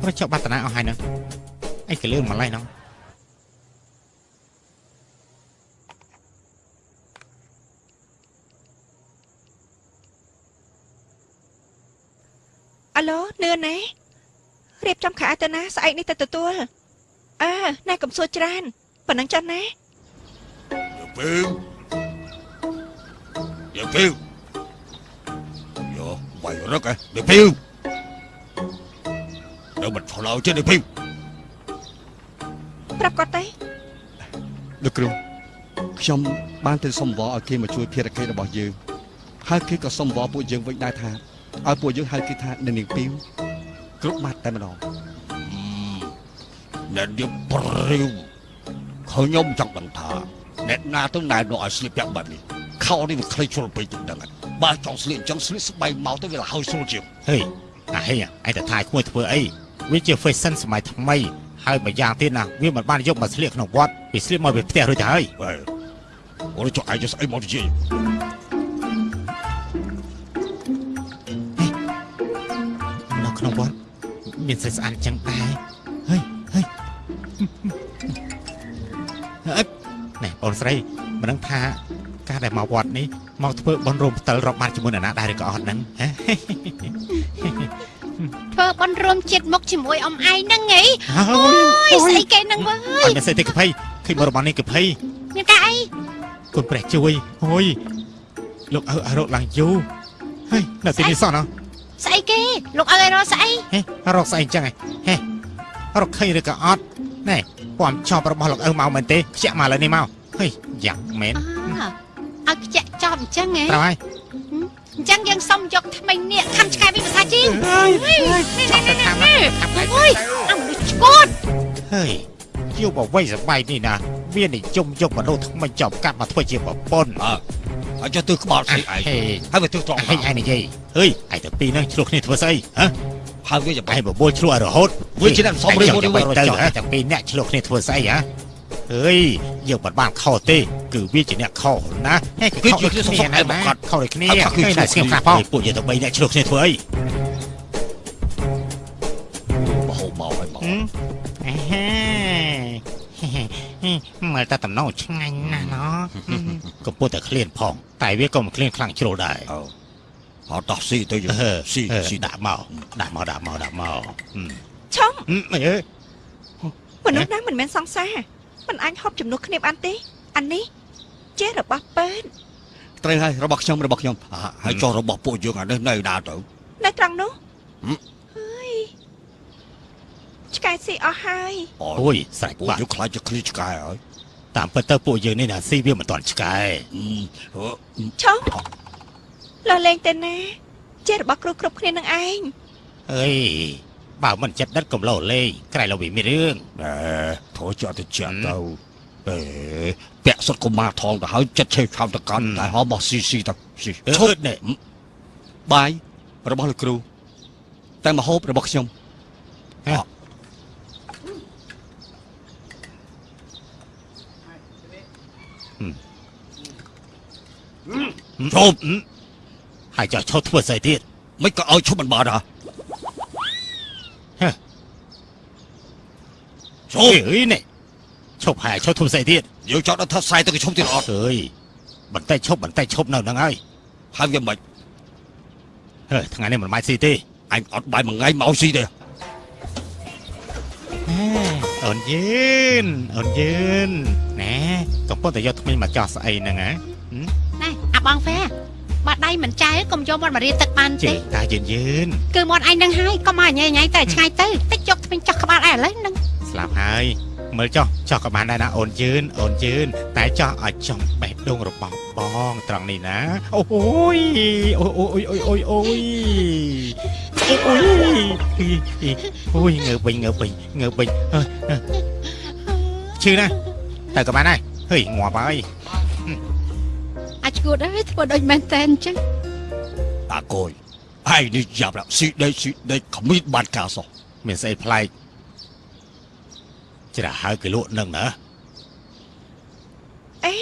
ប្រចុះបាត់តាអស់ហើយហ្នឹងអីក៏លឿនម្លេះហ្នឹង អាឡូនឿនណារៀបចំខោអាវទៅណាស្អែកនេះទៅទទួលអើណែកំសួរច្រើនប៉ុណ្ណឹងចុះណាពេលយកពេលយកបាយរឹកឯងពេលនៅមិនឆ្លោចេះពេលប្រាប់គាត់ទេលោកគ្រូខ្ញុំបានទៅសុំវល់ឲ្យគេមកជួយភារកិច្ចរបស់យើងហើយគេក៏សុំវល់ពួកយើងវិញដែរថា ឲ្យពួកយើងហៅគេថាអ្នកនាងពីវគ្រប់ម៉ាត់តែម្ដងអ្នកនាងព្រាវខ្ញុំចង់ដឹងថាអ្នកណាទៅណែនាំឲ្យស្លៀកពាក់បែបនេះខោនេះវាខ្លីជ្រុលពេកទៅដឹងហើយបើចង់ស្លៀកអញ្ចឹងស្លៀកស្បែកមកទៅវាលហើយស្រួលជាងហេអាហេឯងទៅថាយក្មួយធ្វើអីវាជា fashion សម័យថ្មីហើយមួយយ៉ាងទៀតណាវាមិនបានយកមកស្លៀកក្នុងវត្តវាស្លៀកមកពីផ្ទះរួចទៅហើយហេអូនចុះឯងស្អីមកនិយាយ មានស្រីស្អាតចឹងដែរហើយហើយអឺណែបងស្រីមិនដឹងថាការដែលមកវត្តនេះមកធ្វើបន់រោមផ្តិលរាប់បាត់ជាមួយនរណាដែរឬក៏អត់ហ្នឹងហ៎ធ្វើបន់រួមជាតិមុខជាមួយអ៊ំឯងហ្នឹងហីហើអូយស្អីគេហ្នឹងវើអត់មានស្អីទេកភ័យឃើញមករបស់នេះកភ័យមានការអីគុណព្រះជួយអូយលោកអើអើរកឡើងយូរហើយនៅទីនេះសោះណោះ ស្អីគេលោកអើយរកស្អីហេរកស្អីចឹងហ៎ហេរកឃើញឬក៏អត់ណែពំចប់របស់លោកអើមកមែនទេខ្ជាក់មកលើនេះមកហេយ៉ាងមែនអើឲ្យខ្ជាក់ចប់អញ្ចឹងហ៎ត្រូវហើយអញ្ចឹងយើងសុំយកថ្មិញនេះខំឆ្កែវិញភាសាជីងចង់ទៅតាមណាខាប់ហើយអូយអមនុស្សឈួតហើយយុវវ័យសម័យនេះណាវានិយមយកមនុស្សថ្មីចប់កាត់មកធ្វើជាប្រពន្ធអើ អញ្ចឹងទើសក្បាលស្អីឯងហើយវាទើសត្រង់ឯងនិយាយហេយឯងតាពីរហ្នឹងឆ្លោះគ្នាធ្វើស្អីហ៎ហើយវាចាំឯងបបួលឆ្លោះរហូតវាជាអ្នកសំរិទ្ធមួយទៅតាពីរអ្នកឆ្លោះគ្នាធ្វើស្អីហ៎អើយយើងមិនបានខុសទេគឺវាជាអ្នកខុសណាគឺខុសគ្នាណាមកគាត់ខុសដូចគ្នាគឺតែស្គមខ្លះផងពួកយើងទៅបីអ្នកឆ្លោះគ្នាធ្វើអីបោះមកហើយមក មើលតែតំណងឆ្ងាញ់ណាស់ណោះកំពុងតែឃ្លានផង តែវាក៏មិនឃ្លានខ្លាំងជ្រុលដែរអើអត់ដោះស៊ីទៅយើងស៊ីស៊ីស៊ីស៊ីដាក់មកដាក់មកដាក់មកដាក់មកឆុងអឺអឺមនុស្សណាមិនមែនសង្សារមិនអាចហប់ជំនួសគ្នាបានទេអានេះជារបស់ពើនត្រូវហើយរបស់ខ្ញុំរបស់ខ្ញុំហើយចុះរបស់ពួកយើងអានេះនៅណាទៅនៅត្រង់នោះហឹមហើយ ឆ្កែស៊ីអស់ហើយអូយស្រេចពួកបាត់យើងខ្លាចจะឃ្លីឆ្កែហើយតាមពិតទៅពួកយើងនេះណាស៊ីវាមិនតាន់ឆ្កែអឺឆុងលះលេងទៅណាជារបស់គ្រូគ្រប់គ្នានឹងឯងអើយបើមិនចិត្តដិតកំឡោលេងក្រៃលោវាមានរឿងណែធ្វើជាអត់ទៅជាទៅអេពាក់សុតកុមារថងទៅហើយចិត្តឆេវឆាំតកាន់តែហោបោះស៊ីស៊ីទៅស៊ីអឺឈប់នេះបាយរបស់លោកគ្រូតែមហូបរបស់ខ្ញុំ ឈប់ហើយចោះឈប់ធ្វើស្អីទៀតមិនក៏ឲ្យឈប់មិនបានហ៎ហេឈប់អើយនេះឈប់ហើយឈប់ធ្វើស្អីទៀតយើងចង់ដល់ថាខ្សែទៅក៏ឈប់ទៀតអត់អើយបន្តិចឈប់បន្តិចឈប់នៅហ្នឹងហើយហើយវាមិនហេថ្ងៃនេះមិនម៉ាច់ស៊ីទេអញអត់បាយមួយថ្ងៃមកស៊ីទេអូនយឿនអូនយឿនណែកំពុងតែយកថ្មីមកចោះស្អីហ្នឹងហ៎ណែអា បងហ្វែបាត់ដៃមិនចែកុំយកមាត់មករៀនទឹកបានជិទេះតាយឿនយឿនគឺមាត់ឯងនឹងហើយកុំឲ្យញ៉ៃញ៉ៃតែឆ្ងាយទៅតិចយកថ្មីចោះក្បាលឯឥឡូវហ្នឹងស្លាប់ហើយមើលចោះចោះក៏បានដែរណាអូនយឿនអូនយឿនតែចោះឲ្យចំបេះដូងរបស់បងត្រង់នេះណាអូយអូយអូយអូយអូយអូយអូយអូយងើបវិញងើបវិញងើបវិញអើយអើយឈឺណាស់តែក៏បានដែរហេយងាប់ហើយ អាចឈួតហើយធ្វើដូចមែនតែនអញ្ចឹងតាកូនឯងនេះយ៉ាប់ដល់ស៊ីដេកស៊ីដេកគ្មានបានការសោះមានស្អីប្លែកច្រាហើយគេលក់នឹងណាអេ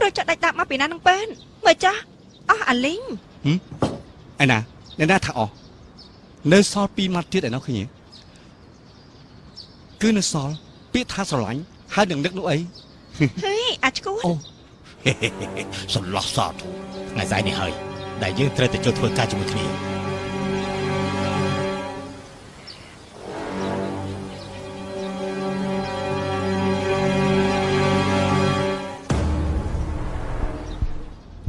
រត់ចាក់ដាច់ដាប់មកពីណានឹងពេនមើលចាស់អស់អាលីងឯណាអ្នកណាថាអស់នៅសល់ពីរម៉ាត់ទៀតឯណោះឃើញទេគឺនៅសល់ពាក្យថាស្រឡាញ់ហើយនឹងនឹកនោះអីហេអាចឈួតអូ សន្លោះសាធុថ្ងៃស្អែកនេះហើយដែលយើងត្រូវតែចូលធ្វើការជាមួយគ្នា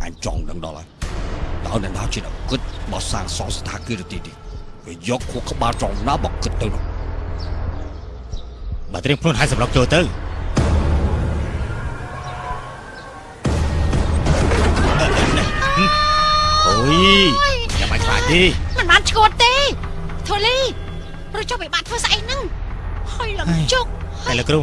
អញចង់ដឹងដល់ហើយដល់អ្នកណាជាអ្នកគិតមកសាងសង់ស្ថានភាពទីនេះវាយកខួរក្បាលចង់ណាមកគិតទៅនោះបើត្រៀមខ្លួនឲ្យសម្រាប់ចូលទៅ អូយចាំមិនខ្លាចទេមិនបានឈួតទេធូលីរត់ចុះពីបាត់ធ្វើស្អីហ្នឹងហើយឡើងជុកតែលោកគ្រូ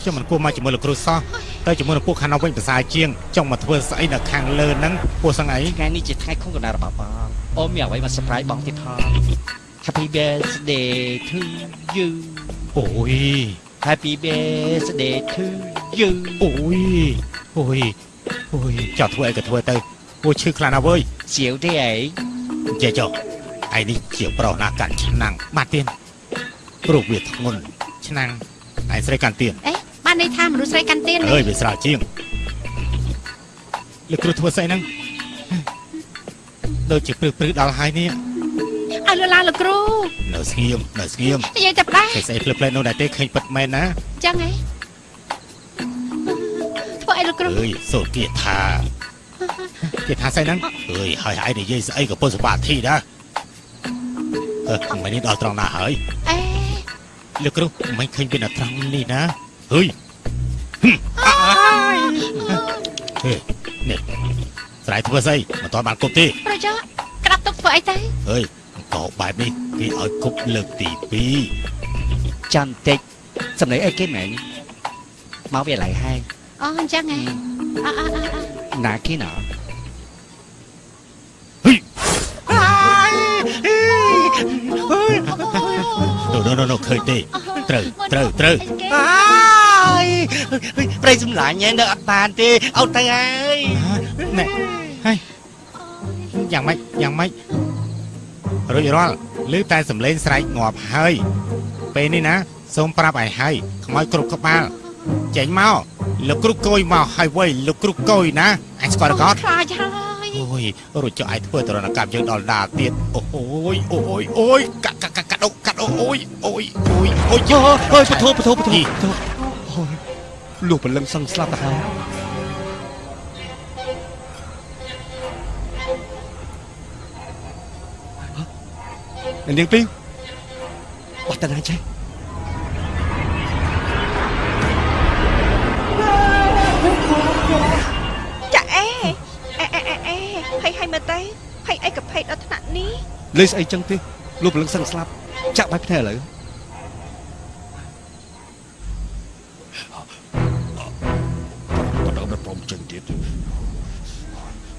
ខ្ញុំមិនគួរមកជាមួយលោកគ្រូសោះតែជាមួយនឹងពួកខាងនោះវិញភាសាជាងចង់មកធ្វើស្អីនៅខាងលើហ្នឹងពួកសឹងអីថ្ងៃនេះជាថ្ងៃខុសកណ្ដាលរបស់បងអូនមានអ្វីមក surprise បងទៀតផង Happy birthday to you អូយ Happy birthday to you អូយអូយអូយចោះធ្វើអីក៏ធ្វើទៅ អូឈឺខ្លាំងណាស់វើយសៀវទេអីចេះចុះឯនេះជាប្រុសណាកាន់ឆ្នាំងបាត់ទៀតព្រោះវាធ្ងន់ឆ្នាំងឯស្រីកាន់ទៀតអេបានន័យថាមនុស្សស្រីកាន់ទៀនអើយវាស្រាលជាងលោកគ្រូធ្វើស្អីហ្នឹងដូចជាព្រឹកព្រឹកដល់ហើយនេះឲ្យលឺឡាលោកគ្រូនៅស្ងៀមនៅស្ងៀមនិយាយតែផ្លែគេស្អីភ្លើភ្លែនោះដែរទេឃើញពិតមែនណាអញ្ចឹងហ៎ធ្វើអីលោកគ្រូអើយសូត្រគាថា គាថាស្អីហ្នឹងអើយហើយឯងនិយាយស្អីក៏ពុទ្ធសបាធីដែរអឺមិននេះដល់ត្រង់ណាហើយអេលោកគ្រូមិនឃើញវានៅត្រង់នេះណាហើយហេនេះស្រ័យធ្វើស្អីមិនទាន់បានគប់ទេប្រយោជន៍ក្តាប់ទុកធ្វើអីទៅអើយអង្គបែបនេះគេឲ្យគប់លើកទី2ចាំតិចសំឡេងអីគេមែនមកវាឡៃហើយអូអញ្ចឹងហ៎ អអអអណាគេណោនោះនោះនោះឃើញទេត្រូវត្រូវត្រូវអើយប្រៃសម្លាញ់ឯងនៅអត់បានទេអត់ទៅហើយណែហើយយ៉ាងម៉េចយ៉ាងម៉េចរួចរាល់ឮតែសំឡេងស្រែកងាប់ហើយពេលនេះណាសូមប្រាប់ឲ្យហើយខ្មោចគ្រប់ក្បាល ចេញមកលោកគ្រូកុយមកហើយវៃលោកគ្រូកុយណាអញស្គាល់រកអត់ខ្លាចហើយអូយរួចចុះឯងធ្វើតរណកម្មយើងដល់ដាទៀតអូយអូយអូយកាត់កាត់កាត់កាត់កាត់អូយអូយអូយអូយអើយអើយពធពធពធយីពធអូយលោកពលឹងសឹងស្លាប់ទៅហើយហ៎នាងពីងអត់តាណាចេះចា លេងស្អីចឹងទេលោកពលឹងសឹងស្លាប់ចាក់បាយភ្នែកឥឡូវចឹងទៀត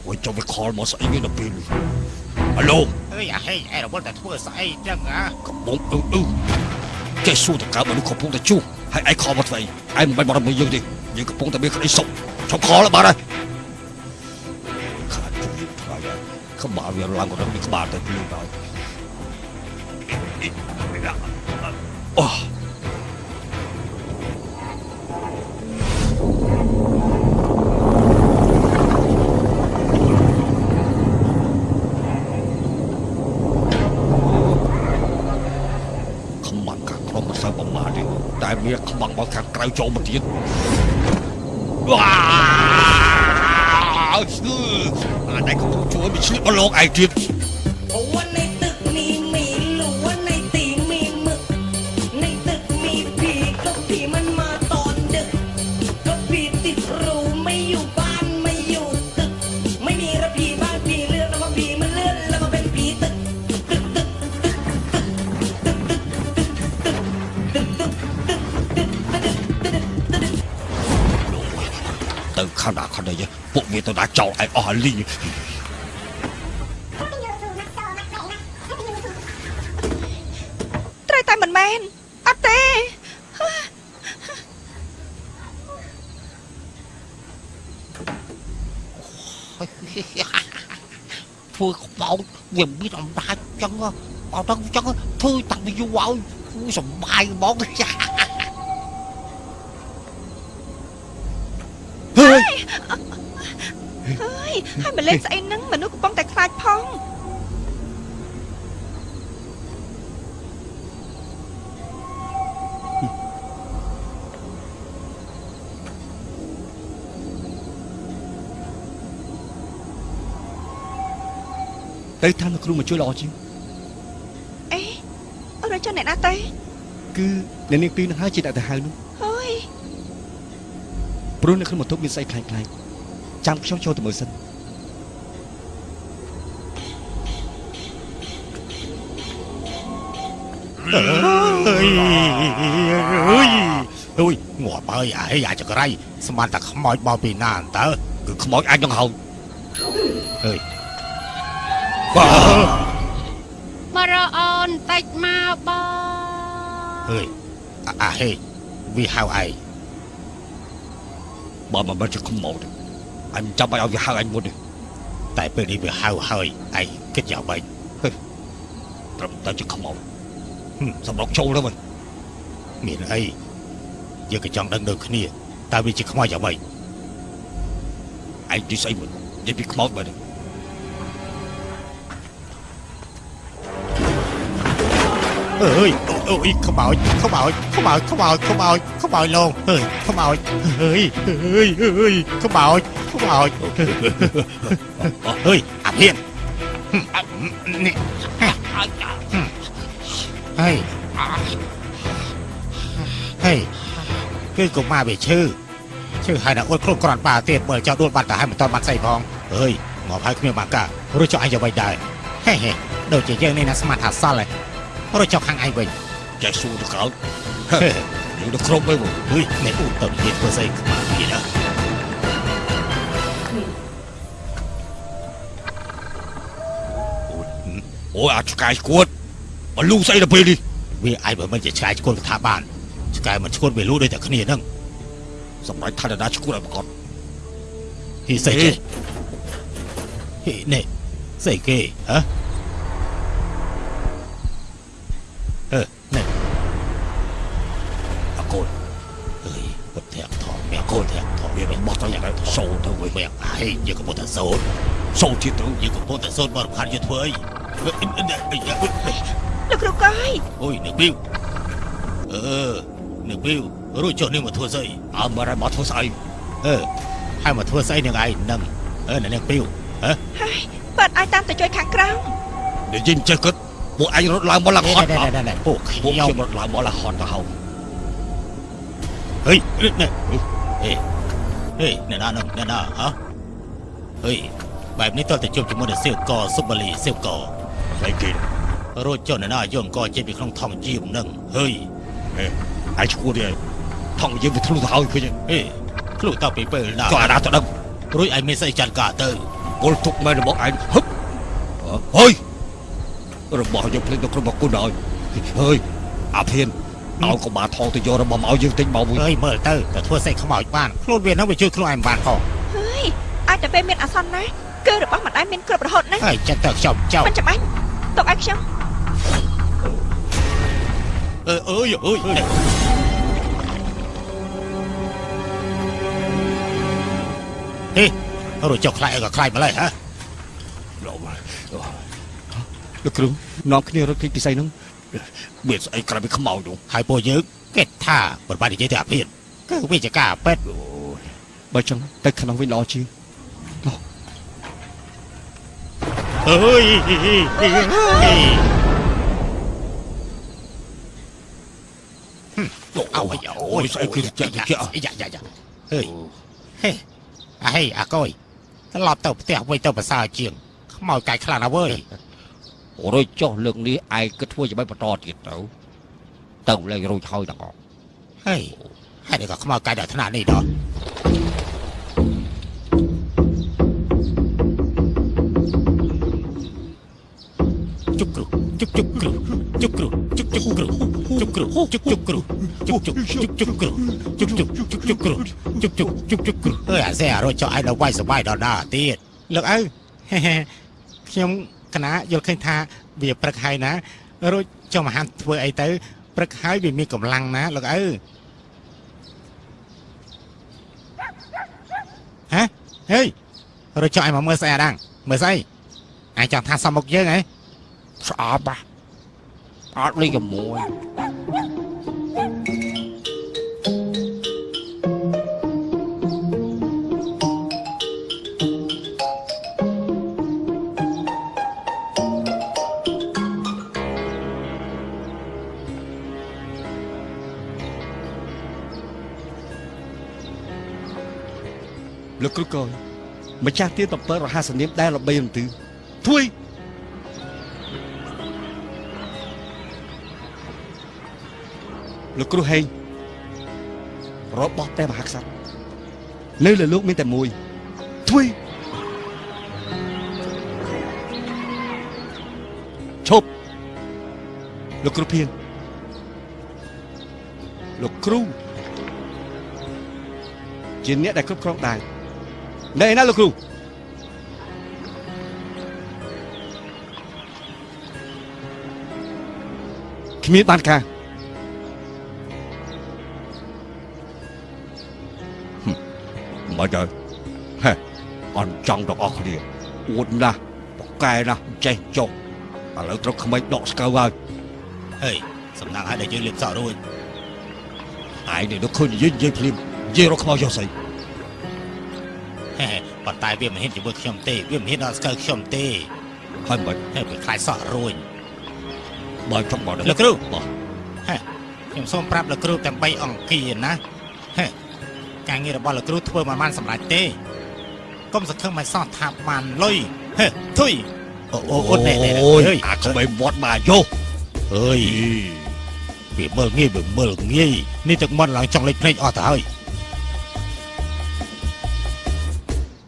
អូយចុះវាខលមកស្អីវាដល់ពេលនេះអាឡូអើយអាហេងឯរវល់តែធ្វើស្អីចឹងអាកំពុងអឺអឺចេះសួរតកើមនុស្សកំពុងតែជួសហើយឯងខលមកធ្វើអីឯងមិនបាច់មករបស់យើងទេយើងកំពុងតែមានក្តីសុខចុះខលបានហើយ វាឡើងរឹងពីក្បាលទៅខ្លួនហើយអូតែវាខ្វាំងមកខាងក្រៅចូលមកទៀតវ៉ា អឺអានេះកំពុងជួយវាឆ្លៀ លឯងអស់ហើយលីងត្រូវតែមិនមែនអត់ទេធ្វើខ្មោចវាមានអំណាចចឹងហ៎អត់ដឹងចឹងធ្វើតាំងពីយូរហើយធ្វើសំបាយហ្មងចា ហើយហើយមកលេងស្អីហ្នឹងមនុស្សកំពុងតែខ្លាចផងទៅតាមលោកគ្រូមកជួយល្អជាងអេអរចុះអ្នកណាទេគឺអ្នកនាងពីរនឹងហើយជាអ្នកទៅហៅនោះហើយព្រោះនៅក្នុងបន្ទប់មានស្អីខ្លាំងខ្លាំងចាំខ្ញុំចូលទៅមើលសិន អើយអើយអើយងាប់ហើយអាហេអាចក្រៃស្មានតែខ្មោចមកពីណាតើគឺខ្មោចអាចនឹងហៅអើយបាទមករកអូនតិចមកបងអើយអាអាហេវាហៅឯងបើមិនមែនជាខ្មោចទេអញចាំឲ្យវាហៅអញមុនទេតែពេលនេះវាហៅហើយឯងគិតយ៉ាងម៉េចត្រឹមតែជាខ្មោចហឹម សម្រាប់ចូលទៅវិញមានអីយើងក៏ចង់ដឹងដូចគ្នាតើវាជាខ្មោចយ៉ាងម៉េចឯងទីស្អីវិញនិយាយពីខ្មោចបើទេអើយអូយខ្មោចខ្មោចខ្មោចខ្មោចខ្មោចខ្មោចលងអើយខ្មោចអើយអើយអើយខ្មោចខ្មោចអើយអាភៀននេះ ហើយហើយគឺកុមារវាឈឺឈឺហើយណាអួតគ្រប់គ្រាន់ប៉ាទៀតមើលចោលដួលបាត់ទៅហើយមិនតន់បាត់ស្អីផងអើយងាប់ហើយគ្មានបាការួចចុះឯងយ៉ាងម៉េចដែរហេហេដូចជាយើងនេះណាស្មាត់ថាសល់ហើយរួចចុះខាងឯងវិញចែកសួរទៅកោតយើងទៅគ្រប់ហើយបងហុយអ្នកអ៊ូតើនិយាយធ្វើស្អីខ្មៅទៀតណាអូអាឆ្កែស្គួត មកលូស្អីទៅពេលនេះវាអាយបើមិនជាឆ្កែឈួនកថាបានឆ្កែមិនឈួនវាលូដូចតែគ្នាហ្នឹងសម្រាប់ថាដាឈួតឲ្យប្រកបហ៊ីសេចេហ៊ីនេះសេគេហ៎អឺនេះអកូនអើយពុតធាក់ថងមែកូនធាក់ថងវាមិនបោះទៅយ៉ាងណាសូនទៅវិញមែអាយយកកពុតតែសូនសូនទៀតទៅយកកពុតតែសូនបរិខានយកធ្វើអី លោកគ្រូកយអូយនឹកប៊ីវអឺនឹកប៊ីវរួចចុះនេះមកធ្វើស្អីអើមើលឲ្យមកធ្វើស្អីអឺហើយមកធ្វើស្អីនឹងឯងនឹងអឺនៅនឹងពីវហ៎ហើយបើអាចតាមទៅជួយខាងក្រោមនិយាយចេះគិតពួកឯងរត់ឡើងមកឡើងហត់ណែណែណែពួកខពួកខ្ញុំខ្ញុំរត់ឡើងមកឡើងហត់ទៅហៅហេនេះហេហេណែណានឹងណែណាហ៎ហេបែបនេះតើទៅជួបជាមួយនឹងសៀវកសុបលីសៀវកស្អីគេ រួចចុះណែណាយកអង្គចេញពីក្នុងថងយាមនឹងហេឯងឈួតទេថងយើងវាធ្លុះទៅហើយឃើញហេខ្លួនតទៅពីពេលណាចុះអាណាទៅដឹងហរួចឯងមានស្អីចាត់ការទៅគល់ទុកមែនរបស់ឯងហឹបហើយរបស់យើងភ្លេចទៅគ្រប់គុណហើយហើយអាភៀនឲ្យកុមារថងទៅយករបស់មកឲ្យយើងទិញមកវិញអើយមើលទៅទៅធ្វើសេចខ្មោចបានខ្លួនវានឹងវាជួយខ្លួនឯងបានផងហើយអាចតែពេលមានអាសន្នណាគឺរបស់ម្ដាយមានគ្រប់រហូតណាហើយចិត្តទៅខ្ញុំចោលមិនចាំបាច់ទុកឲ្យខ្ញុំ អើអើយអើយហេរួចចុះខ្លាយឲ្យក៏ខ្លាយម្លេះហ៎លោកគ្រូនាំគ្នារត់គេចពិសីហ្នឹងមានស្អីក្រៅពីខ្មោចនោះហើយពួកយើងគេថាបបានិយាយទៅអាភិនគឺវិជ្ជការពេទ្យបើចឹងទៅខាងនោះវិញល្អជាងអើយ អូយអូយស្អីគឺចាក់ចាក់យ៉ាយ៉ាយ៉ាហេហេអាហេអាកុយត្រឡប់ទៅផ្ទះវិញទៅប្រសើរជាងខ្មោចកាយខ្លាំងណាស់វើយរួចចុះលើកនេះឯងគិតធ្វើយ៉ាងម៉េចបន្តទៀតទៅទៅលែងរួចហើយទាំងអស់ហេហើយនេះក៏ខ្មោចកាយដល់ថ្នាក់នេះដល់ជុកគ្រូ ជុកជុកគ្រូជុកគ្រូជុកជុកគ្រូជុកគ្រូជុកជុកគ្រូជុកជុកជុកជុកគ្រូជុកជុកជុកជុកគ្រូជុកជុកជុកជុកគ្រូអើអាសេអារត់ចុះឯដល់វាយសបាយដល់ណាទៀតលោកឪហេហេខ្ញុំកណាយល់ឃើញថាវាព្រឹកហើយណារួចចុះមហានធ្វើអីទៅព្រឹកហើយវាមានកម្លាំងណាលោកឪហ៎ហេរួចចុះឯងមកមើលស្អីអាដាំងមើលស្អីឯងចង់ថាសមមុខយើងហ៎ ស្អាប់ហ่ะអត់លេងជាមួយលោកគ្រូកយម្ចាស់ទានតំពើរហស្សនាមដែលល្បីរន្ទឺធ្វើ លោកគ្រូហេងរបស់ព្រះមហាក្សត្រនៅលើលោកមានតែមួយធ្វើឈប់លោកគ្រូភៀនលោកគ្រូជាអ្នកដែលគ្រប់គ្រងដែរនៅឯណាលោកគ្រូគ្មានបានការ ទៅហេអន់ចង់ទាំងអស់គ្នាអួតណាស់បកកែណាស់ចេះចុះឥឡូវត្រូវក្មេងដកស្កៅហើយហេសំណាងឲ្យតែយើងលៀបសក់រួចឯងនេះនឹកឃើញនិយាយនិយាយភ្លាមនិយាយរកខ្មោចយកស្អីហេប៉ុន្តែវាមិនហ៊ានជាមួយខ្ញុំទេវាមិនហ៊ានដល់ស្កើខ្ញុំទេហើយមិនហេវាខ្លាចសក់រួចបើចង់មកលោកគ្រូបាទខ្ញុំសូមប្រាប់លោកគ្រូទាំង3អង្គាណាហេ ការងាររបស់លោកគ្រូធ្វើមិនបានសម្រេចទេកុំសង្ឃឹមមិនសោះថាបានលុយហេធុយអូអូអូណែណែអូយអាក្មេងមាត់មកយោអើយវាមើលងាយវាមើលងាយនេះទឹកមាត់ឡើងចង់លេចភ្នែកអស់ទៅហើយ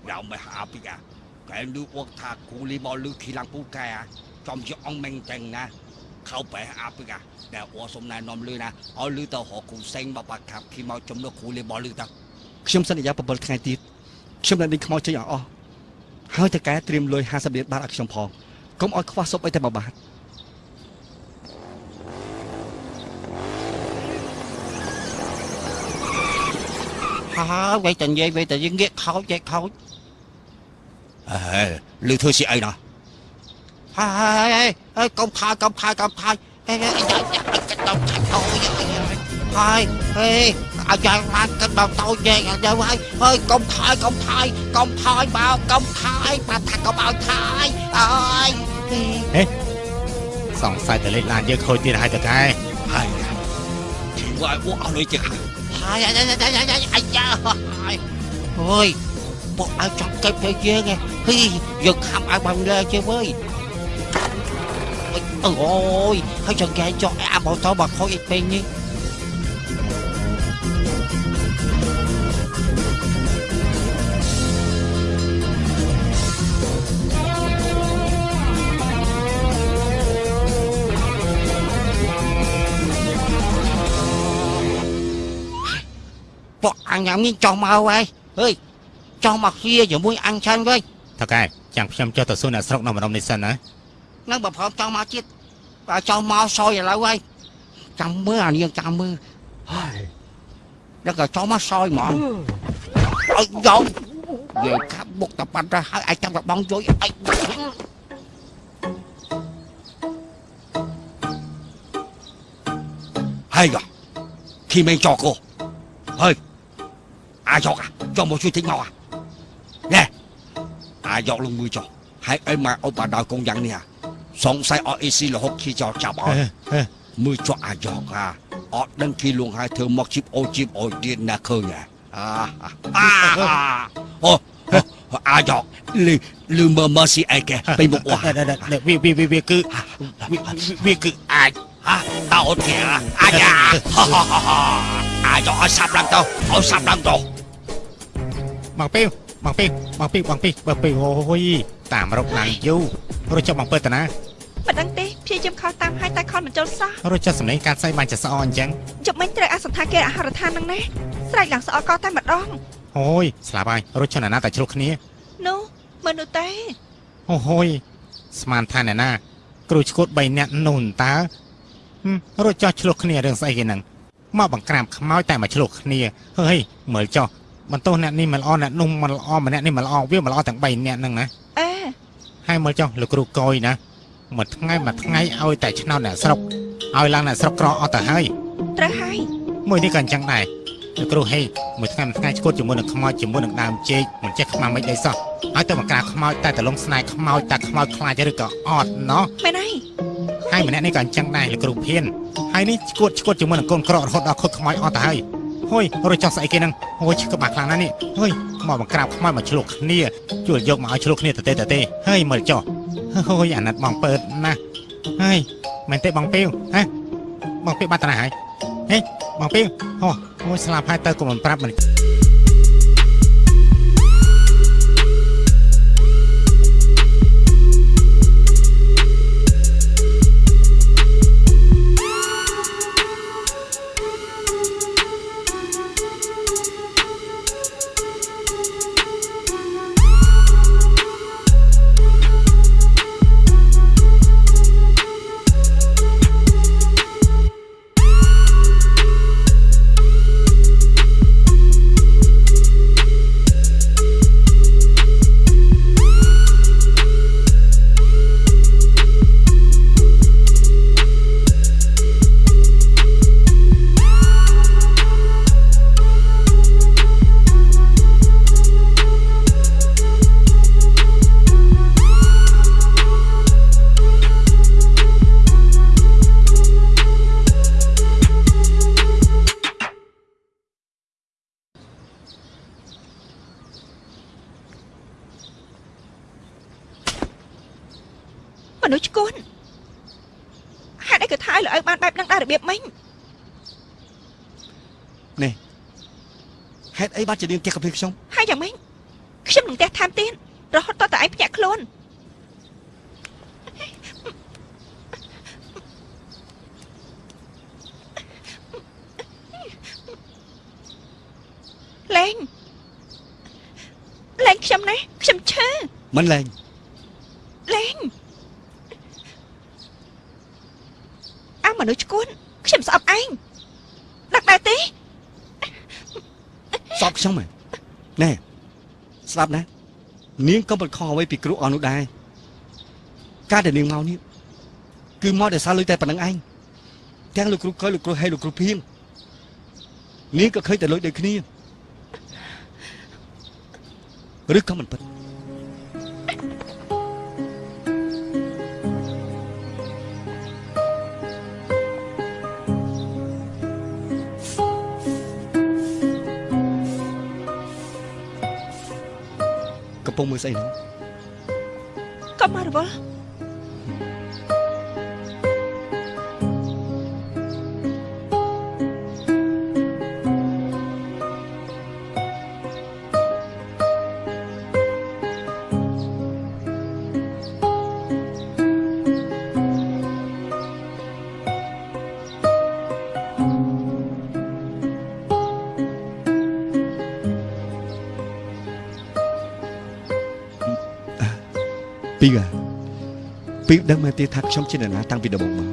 ដល់មកអាពីកាកែលឺអុកថាគូលីមកលឺខីឡាំងពូកែចំជាអងមែងចឹងណាខោបែអាពីកាដែលអ៊ូសុំណែនាំលឺណាឲ្យលឺទៅរកគូសេងបបាក់ខាប់ខីមកចំណុះគូលីមកលឺតា ខ្ញុំសន្យា7ថ្ងៃទៀតខ្ញុំនឹងដេញខ្មោចចេញឲ្យអស់ហើយតើកែត្រៀមលុយ50លានបាតឲ្យខ្ញុំផងកុំឲ្យខ្វះសុបអីតែមួយបាតហើយវិញតែនិយាយវិញតែយើងងាកខោចចេះខោចអេលឺធ្វើជាអីណាហើយហើយហើយកុំខាយកុំខាយកុំខាយហេហេយ៉ាយ៉ាកុំខាយអូយហើយហេ អាយ៉ាបានកុំដល់តូចញែកអាយ៉ាហើយហើយកុំខាយកុំខាយកុំខាយមកកុំខាយបាត់ថាកុំឲ្យខាយអើយសង្ស័យតែលេខឡានយើងខូចទៀតហើយតើកែហើយជីវ៉ាអួកអស់លុយជាហើយហើយអាយ៉ាយ៉ាយ៉ាយ៉ាអាយ៉ាហើយអូយពួកឲ្យចង់កិច្ចទៅយើងហ៎ហ៊ីយើងខំឲ្យបានលើជើវើយអូយហើយចង្កែចុះអាម៉ូតូមកខូចអីពេញនេះ ញញ៉ាំនេះចុះមកហើយអើយចុះមកជាជាមួយអញឆាន់វិញថៅកែចាំខ្ញុំចុះទៅសួរអ្នកស្រុកនៅម្ដុំនេះសិនណានឹងបើព្រមចុះមកទៀតបើចុះមកសយឥឡូវហើយចាំមើលអានាងចាំមើលហើយដល់ក៏ចុះមកសយហ្មងអើយយកនិយាយកាប់បុកតប៉ាត់ទៅហើយអាចចាំកបងជួយអី hay à khi mình cho cô hơi 아저가 cho một suy tính mau à nè 아저 luôn mưa cho hãy ấy mà ông bà đòi công dân nè sống sai ở ec là hốt khi cho chào bảo mưa cho 아저 à ở đăng ký luôn hai thứ mọc chip ô chip ô điện là khơi nè à à ô 아저 lư lư mơ mơ si ai kìa bị một quả việc việc việc việc cứ việc cứ ai hả tao kìa ai da ai cho ai sập lắm tao ai sập lắm tao បងពីវបងពីវបងពីវបងពីវបងពីវអូយតាមរកឡើងយូររត់ចុះបងពើតាណាមិនដឹងទេព្យាយាមខលតាមហើយតែខលមិនចូលសោះរត់ចុះសម្លេងកាត់ស្អីបានចេះស្អអញ្ចឹងជប់មិញត្រូវអាសន្តាគារអាហារដ្ឋានហ្នឹងណាស្រែកឡើងស្អកកតែម្ដងអូយស្លាប់ហើយរត់ចុះណាណាតែជ្រុះគ្នានោះមើលនោះទេអូហូយស្មានថាអ្នកណាគ្រូឈួត3នាក់នោះតើហឹមរត់ចោះឆ្លោះគ្នារឿងស្អីគេហ្នឹងមកបង្ក្រាបខ្មោចតែមកឆ្លោះគ្នាហេយមើលចោះ បន្ទោសអ្នកនេះមិនល្អអ្នកនោះមិនល្អម្នាក់នេះមិនល្អវាមិនល្អទាំង3នាក់ហ្នឹងណាអេហើយមើលចោះលោកគ្រូកយណាមួយថ្ងៃមួយថ្ងៃឲ្យតែឆ្នោតអ្នកស្រុកឲ្យឡើងអ្នកស្រុកក្រអត់ទៅហើយត្រូវហើយមួយនេះក៏អញ្ចឹងដែរលោកគ្រូហេមួយថ្ងៃមួយថ្ងៃឈួតជាមួយនឹងខ្មោចជាមួយនឹងដើមចេកមិនចេះខ្មាំមិនដីសោះឲ្យទៅបង្ក្រាបខ្មោចតែតលងស្នែខ្មោចតែខ្មោចខ្លាចឬក៏អត់ណោះមែនហើយហើយម្នាក់នេះក៏អញ្ចឹងដែរលោកគ្រូភៀនហើយនេះឈួតឈួតជាមួយនឹងកូនក្ររហូតដល់ខុតខ្មោចអត់ទៅហើយ ហុយរត់ចោះស្អីគេហ្នឹងហុយក្បាស់ខ្លាំងណាស់នេះហុយមកបង្ក្រាបខ្មោចមកឆ្លុះគ្នាជួលយកមកឲ្យឆ្លុះគ្នាទៅទេទៅទេហើយមើលចោះហុយអាណិតបងពើតណាស់ហើយមែនទេបងពីវហ៎បងពីវបាត់តាណាហើយហេបងពីវអូអូយស្លាប់ហើយទៅកុំមិនប្រាប់មិនមនុ បានជានាងផ្ទះកាពីខ្ញុំហើយយ៉ាងម៉េចខ្ញុំនឹងផ្ទះថែមទៀតរហូតតតែឯងភ្ញាក់ខ្លួនលេងលេងខ្ញុំណាខ្ញុំឈឺមិនលែងលេងអើមនុស្សឈួនខ្ញុំស្អប់ឯងដឹកដែរទេស្អប់ ខ្ញុំហ៎ណែស្ដាប់ណានាងក៏មិនខុសអ្វីពីគ្រូអស់នោះដែរការដែលនាងមកនេះគឺមកដោយសារលុយតែប៉ុណ្្នឹងឯងទាំងលោកគ្រូកយលោកគ្រូហេលោកគ្រូភៀងនាងក៏ឃើញតែលុយដូចគ្នាឬក៏មិនពិត ស្អីហ្នឹងកុំមករវល់ ពីវដឹងមែនទេថាខ្ញុំជាអ្នកណាតាំងពីដំបូងមក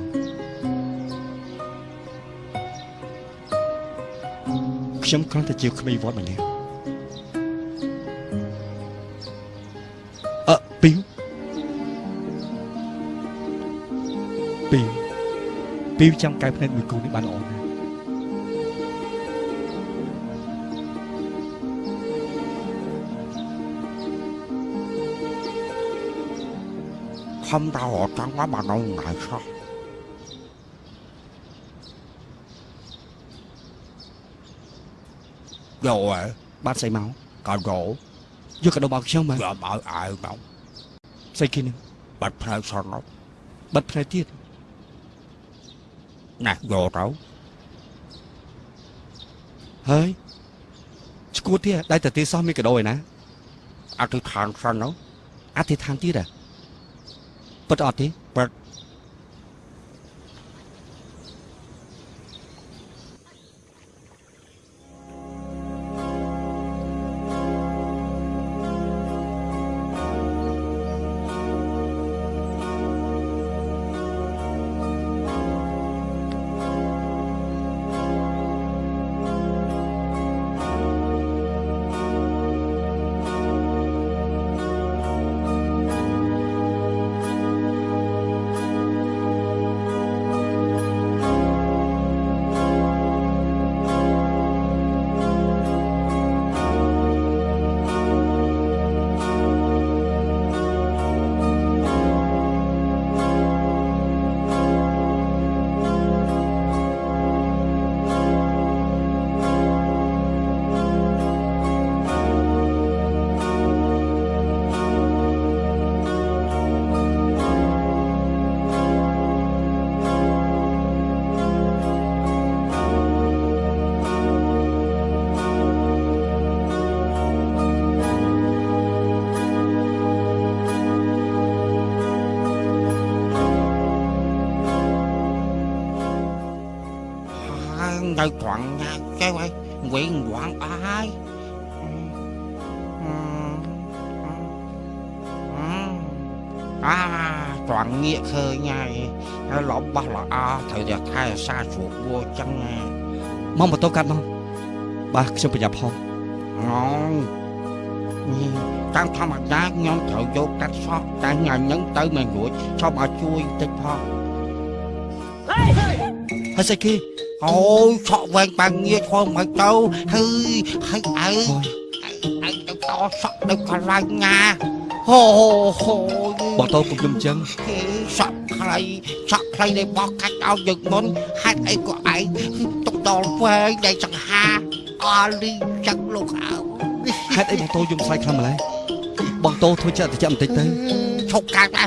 ខ្ញុំគ្រាន់តែជាក្មេងវត្តម្នាក់អឺពីវពីវពីវចាំកែភ្នែកមួយគូនេះបានល្អណាស់ không tao họ trắng quá mà đâu ngại sao យកហើយបាទស្អីមកក៏រោយកកដោបោកខ្ញុំមកយកឲ្យអាយមកស្អីគេនឹងបាត់ផ្នែកសននោះបិទភ្នែកទៀតណាយ ពិតអត់ទេហើ នៅត្រង់ណាចេះហើយវិញវងអស់ហើយអាត្រង់ងាកឃើញហើយហើយរបស់ល្អត្រូវតែថែរក្សាជ្រូកវัวចឹងណាមកម៉ូតូកាត់មកបាទខ្ញុំប្រញាប់ផងងងតាមធម្មតាខ្ញុំត្រូវយកកាត់សក់តែញ៉ាំហ្នឹងទៅមិនរួចឈប់ឲ្យជួយតិចផងហើយស្អីគេ អូយឆក់វែងបាំងងាយឈរមិនទៅហើយហើយអើអូយអើទៅតសក់នៅកន្លែងណាហូហូបងតោពុកខ្ញុំអញ្ចឹងសក់ខ្លីសក់ខ្លីនៃបោះកាច់ឲ្យយើងមុនហេតុអីក៏ឯងទុកដល់វែងដែលចង្ហាអលីចឹងលោកអើហេតុអីបងតោយំស្លាយខ្លាំងម្ល៉េះបងតោធ្វើចិត្តតិចបន្តិចទៅឈប់កាត់ណា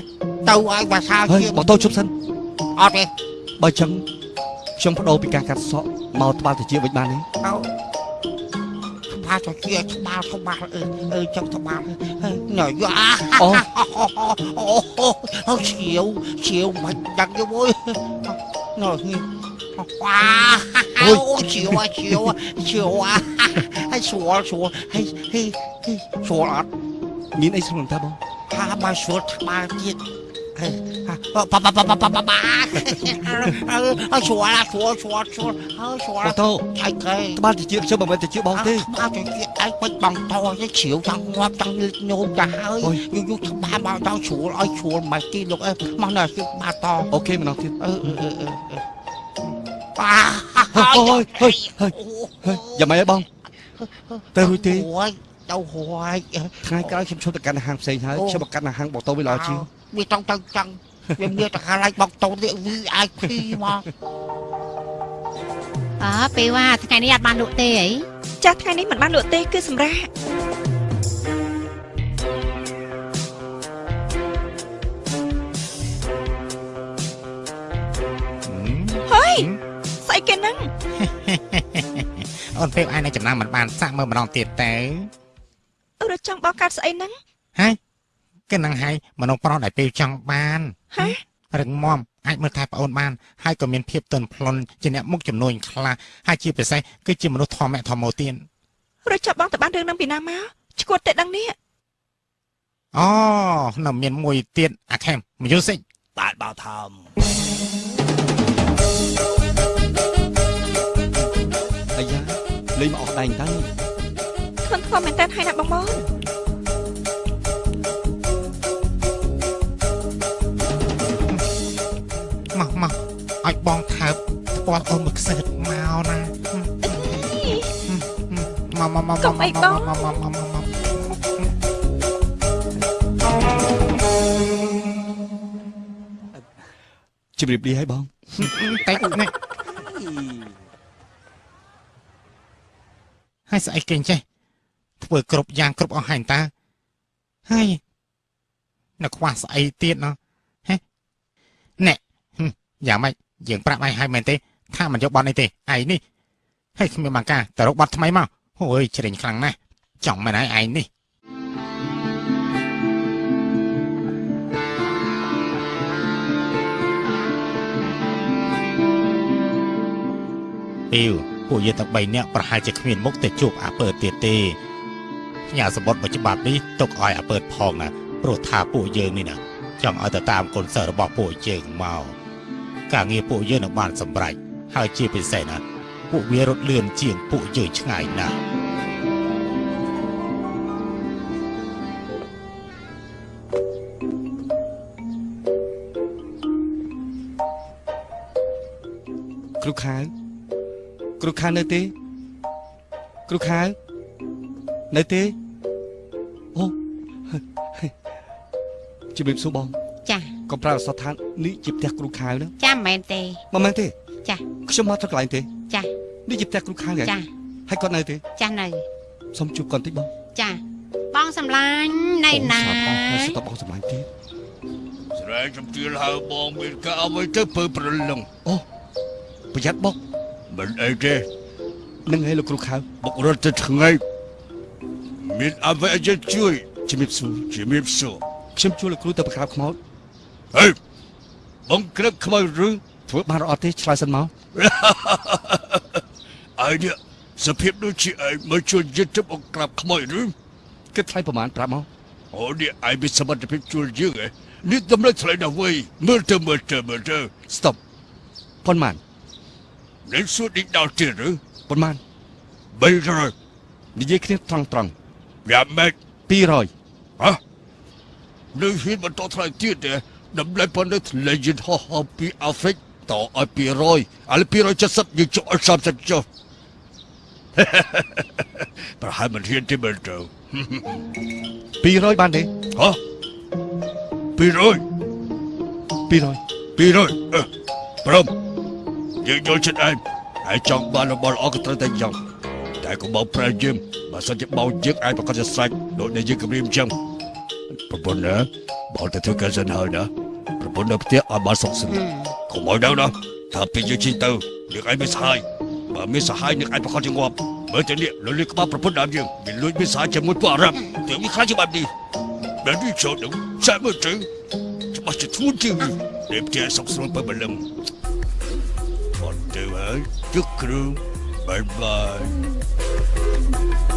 ទៅឲ្យភាសាហើយជាបងតោជប់សិនអត់ទេបើអញ្ចឹង ខ្ញុំបដូរពីការកាត់សក់មកត្បាល់តិចវិញបានទេទៅបាទៅជាក្បាលក្បាលអឺអឺចឹងក្បាលហើយញ៉យអាអូអូអូឈៀវឈៀវមិនដឹងទេវើយណ៎នេះវ៉ាអូឈៀវឈៀវឈៀវហើយស្រួលស្រួលហើយហើយស្រួលអត់មានអីស្រួលតាបងថាបើស្រួលក្បាលទៀត ហើយប៉ប៉ប៉ប៉ប៉ប៉ប៉អើស្រួលស្រួលស្រួលស្រួលហើយស្រួលបងតោឆៃគេត្បាល់តិចខ្ញុំមិនមែនតិចបងទេមកទៅជាឯងមិនបងតទេជ្រាវចង់ងាប់ចង់លិចញោមទៅហើយអូយយូរយូរច្បាស់មកដល់ជ្រួលឲ្យជ្រួលមិនទីលោកអើម កនៅជិះបាតតអូខេម្ដងទៀតអឺអឺអឺអឺប៉ាហើយហើយហើយហើយយ៉ាងម៉េចហើយបងទៅរួចទេអូយទៅរួយថ្ងៃក្រោយខ្ញុំឈប់ទៅកាន់ហាងផ្សេងហើយខ្ញុំមកកាន់ហាងបងតោវាល្អជាងវាចង់ទៅចង់វាមានតែកន្លែងបងតូនវា VIP មកអើពេលว่าថ្ងៃនេះអត់បានលក់ទេអីចាស់ថ្ងៃនេះមិនបានលក់ទេគឺសម្រាប់ហើយស្អីគេហ្នឹងអូនពេលឯងនៅចំណាំមិនបានសាក់មើលម្ដងទៀតទៅអឺរត់ចង់បោកកាត់ស្អីហ្នឹងហើយ គឺនឹងហើយមនុស្សប្រុសដែលពេលចង់បានហ៎រឹងមាំអាចមើលថែប្អូនបានហើយក៏មានភាពទន់ភ្លន់ជាអ្នកមុខចំនួនខ្លះហើយជាពិសេសគឺជាមនុស្សធម្មធម្មទៀតរត់ចាប់បងទៅបានរឿងហ្នឹងពីណាមកឈួតតែដឹងនេះអូនៅមានមួយទៀតអាខេម music បាទបើធំអាយ៉ាលេងមកអស់ដែងទៅធ្ងន់ធ្ងរមែនតើហើយណាបងបង ឲ្យបងថើបស្ពាល់អូនមួយខ្សែមកណាមកមកមកមកមកមកមកមកជម្រាបលាឲ្យបងតែនេះហើយស្អីគេចេះធ្វើគ្រប់យ៉ាងគ្រប់អស់ហើយតាហើយនៅខ្វះស្អីទៀតណោះហេណែយ៉ាងម៉េច យើងប្រាប់ឯងហើយមែនទេថាមិនយកបត់នេះទេឯងនេះហើយគ្មានបាំងការទៅរកបត់ថ្មីមកអូយជ្រិញខ្លាំងណាស់ចង់មែនហើយឯងនេះពីវពួកយើងទាំង3នាក់ប្រហែលជាគ្មានមុខទៅជួបអាពើទៀតទេផ្ញើសម្បត្តិមួយច្បាប់នេះទុកឲ្យអាពើផងណាព្រោះថាពួកយើងនេះណាចង់ឲ្យទៅតាមកូនសិស្សរបស់ពួកយើងមក ការងារពួកយើងនឹងបានសម្រេចហើយជាពិសេសណាពួកវារត់លឿនជាងពួកយើងឆ្ងាយណាស់គ្រូខៅគ្រូខៅនៅទេគ្រូខៅនៅទេអូជម្រាបសួរបងចា កុំប្រើអសតឋាននេះជាផ្ទះគ្រូខៅណាចាមិនមែនទេមិនមែនទេ ចាខ្ញុំមកទៅកន្លែងទេ ចានេះជាផ្ទះគ្រូខៅហ៎ចាហើយគាត់នៅទេ ចានៅសុំជួបគាត់តិចបងចាបងសម្លាញ់នៅណាអូសាផងហើយស្ទប់បងសម្លាញ់ទៀតស្រែចំទាលហៅបងមានការអ្វីទៅពើប្រលឹងប្រយ័ត្នបុកមិនអីទេនឹងឲ្យលោកគ្រូខៅបុករត់ទៅថ្ងៃមានអ្វីឲ្យយើងជួយជំរាបសួរជំរាបសួរខ្ញុំជួលលោកគ្រូទៅប្រក្រាបខ្មោច ហេបងក្រឹកខ្មៅឬធ្វើបានរត់ទេឆ្លើយសិនមកអើនេះសភាពដូចជាឯងមកជួយយឹតទៅបងក្រាបខ្មៅឬគិតថ្លៃប្រហែលប្រាប់មកអូនេះឯងមានសមត្ថភាពជួយយើងហ៎នេះតម្រូវថ្លៃណាស់វៃមើលទៅមើលទៅមើលទៅស្ទប់ប៉ុន្មាននឹងសួរឌីដល់ទៀតឬប៉ុន្មាន300និយាយគ្នាត្រង់ត្រង់យ៉ាម៉េច200ហ៎នៅហ៊ានបន្តថ្លៃទៀតទេ តម្លៃប៉ុណ្ណឹងថ្លៃយន្តហោះហោះពីអាហ្វ្រិកតឲ្យ200ឥឡូវ270យើងចុះឲ្យ30ចុះប្រហែលមិនហ៊ានទេមើលទៅ200បានទេហ៎200 200 200អឺព្រមយើងយល់ចិត្តឯងហើយចង់បានរបស់ល្អក៏ត្រូវតែយ៉ាងតែកុំបោកប្រើយើងបើសិនជាបោកយើងអាចប្រកាសជាស្រេចដូចដែលយើងគម្រាមអញ្ចឹងប្រពន្ធណា បោកទៅធ្វើការសិនហើយណាប្រពន្ធនៅផ្ទះឲ្យបានសុខស្រួលកុំឲ្យដល់ណាថាពេលយើងជិះទៅយើងឯងមានសហាយបើមានសហាយនឹងអាចប្រកាសជាងាប់មើលទៅនេះលលួចក្បាលប្រពន្ធដើមយើងវាលួចមានសហាយជាមួយពួកអារ៉ាប់ទើបវាខ្លាចជាបែបនេះបែបនេះចូលទៅចាក់មើលទៅច្បាស់ជាធ្ងន់ជាងនេះដែលផ្ទះសុខស្រួលបើបលឹមអត់ទៅហើយជឹកគ្រូបាយបាយ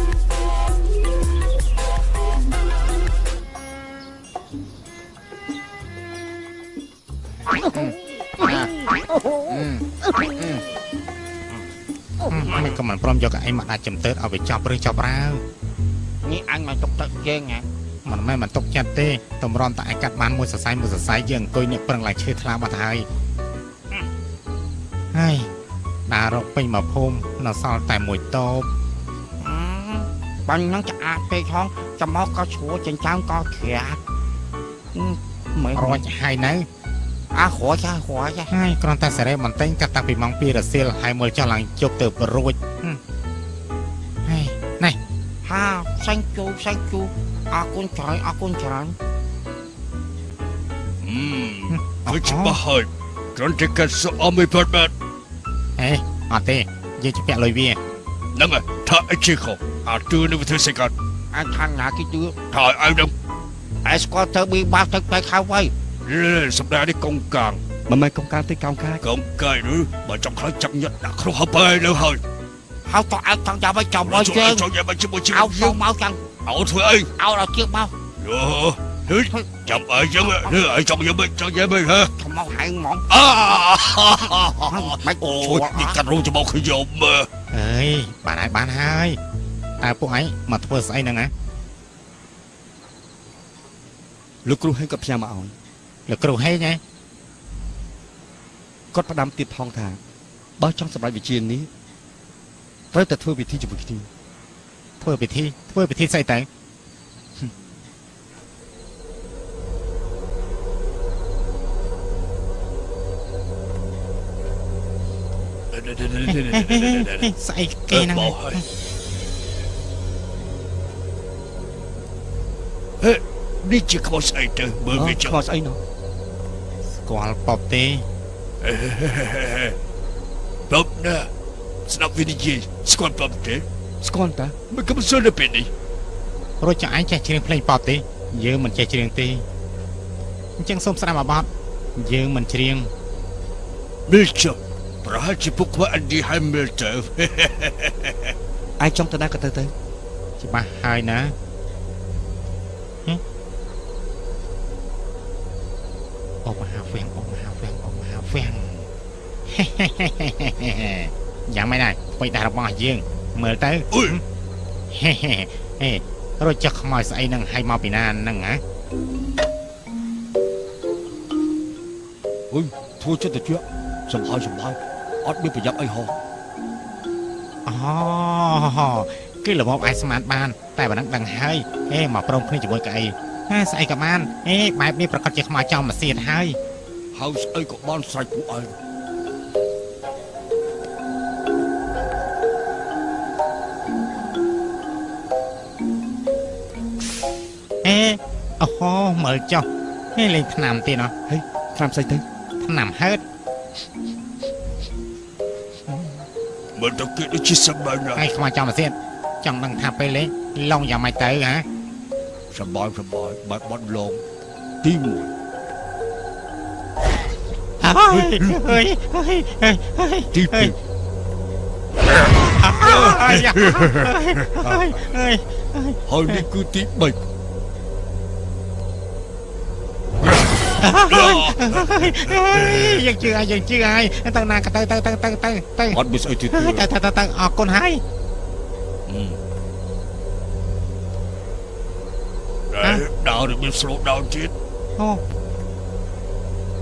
មិនក៏មិនព្រមយកកៅអីមកដាក់ចំទើតឲ្យវាចប់ឬចប់រាវនេះអញមកទុកទឹកយើងហ៎មិនមែនមិនຕົកចិត្តទេតម្រាំតែឯកាត់បានមួយសរសៃមួយសរសៃយើងអង្គុយនេះប្រឹងឡើងឈឺថ្លាបាត់ហើយហើយដើររកពេញមកភូមិនៅសល់តែមួយតូបបាញ់ហ្នឹងឆ្អាតពេកហងចាំមកក៏ឈួរចិញ្ចើមក៏ក្រាស់មើលរួចហើយនៅ អាខ្រួយចាខ្រួយចាហើយគ្រាន់តែសេរីបន្ទិញកាត់តាំងពីម៉ោង2រសៀលហើយមើលចុះឡើងជប់ទៅរួចហើយណែហាសាញ់ជូសាញ់ជូអរគុណច្រើនអរគុណច្រើនអឺគឺច្បាស់ហើយគ្រាន់តែកាត់សក់អមមិនបាត់បាត់អេអត់ទេយើងជពាក់លុយវាហ្នឹងហើយថាអីជាខុសអាទឿនឹងវាធ្វើសេកាត់អញខាងណាគេជឿថាឲ្យឲ្យនឹងអែស្គាល់ទៅប៊ីបាសទៅទៅខៅໄວ សម្ដែងនេះកងកាងមិនមែនកុំការទេកោងកាចកងកាយឬបើចង់ខ្លាចចាប់ញាត់ដាក់គ្រោះហើយបើនៅហើយហៅតអើចង់ចាំឲ្យចាំឲ្យជួយយើងជួយយកមកជាមួយជីអោវិតសយើងមកចឹងអោធ្វើអីអោដល់ជឿមកដយោហឺចាំអីចឹងហឺអីចង់យ៉ាងម៉េចចង់យ៉ាងម៉េចហ៎ខ្ញុំមកហៅហ្មងអាមិនអូជួយយនេះកាត់រោងច្បោកខ្ញុំមើលអើយបានហើយបានហើយតើពួកឯងមកធ្វើស្អីហ្នឹងណាលោកគ្រូហេងក៏ផ្ញើមកឲ្យ លោកគ្រូហេងហ៎គាត់ផ្ដាំទៀតផងថាបើចង់សម្រេចវិជានេះត្រូវតែធ្វើវិធីជាមួយគ្នាធ្វើពិធីធ្វើពិធីស្អីទៅស្អីគេហ្នឹងបោហើយហេនេះជាខ្មោចស្អីទៅមើលវាចឹងខ្វល់ស្អីណោះ ស្គាល់ប៉ុបទេបបណាស្ដាប់វិនិច្ឆ័យស្គាល់បបទេស្គាល់តាមិនក៏មិនសួរនៅពេលនេះរួចចង់ឯងចេះច្រៀងភ្លេងប៉ុបទេយើងមិនចេះច្រៀងទេអញ្ចឹងសូមស្ដាប់អាបទយើងមិនច្រៀងមីលចុះប្រហែលជាពួកគាត់អឌីហើយមីលទៅឯងចង់ទៅណាក៏ទៅទៅច្បាស់ហើយណាហឹមអបមហាហ្វៀងអបមហាហ្វៀងអបមហាហ្វៀង យ៉ាងម៉េចដែរអ្វីដែររបស់យើងមើលទៅអុយហេហេហេរត់ចុះខ្មោចស្អីហ្នឹងឲ្យមកពីណាហ្នឹងហ៎អុយធ្វើចិត្តទៅជាសំហើយសំហើយអត់មានប្រយ័ត្នអីហោះអូគឺរបបអាចស្មានបាន តែប៉ុណ្ណឹងដឹងហើយហេមកព្រមគ្នាជាមួយកៅអីហេស្អីក៏បានហេបែបនេះប្រកាសជាខ្មោចចំមកសៀតហើយហើយស្អីក៏បានស្រេចពួកឯង អូហូមើលចុះហេលេងឆ្នាំទៀតអត់ហេឆ្នាំស្អីទៅឆ្នាំហឺតមើលទៅគេដូចជាសម្បើណាហើយខ្មៅចង់ទៅទៀតចង់ដឹងថាពេលលេងឡងយ៉ាងម៉េចទៅហ៎សម្បើសម្បើបើបត់ឡងទី1អើយអើយអើយអើយអើយទីពីអើយអើយអើយហើយនេះគឺទី3 យើងជឿហើយយើងជឿហើយទៅណាក៏ទៅទៅទៅទៅទៅទៅអត់មានស្អីទៀតទេទៅទៅទៅអរគុណហើយដើររបៀប slow down ទៀតអូ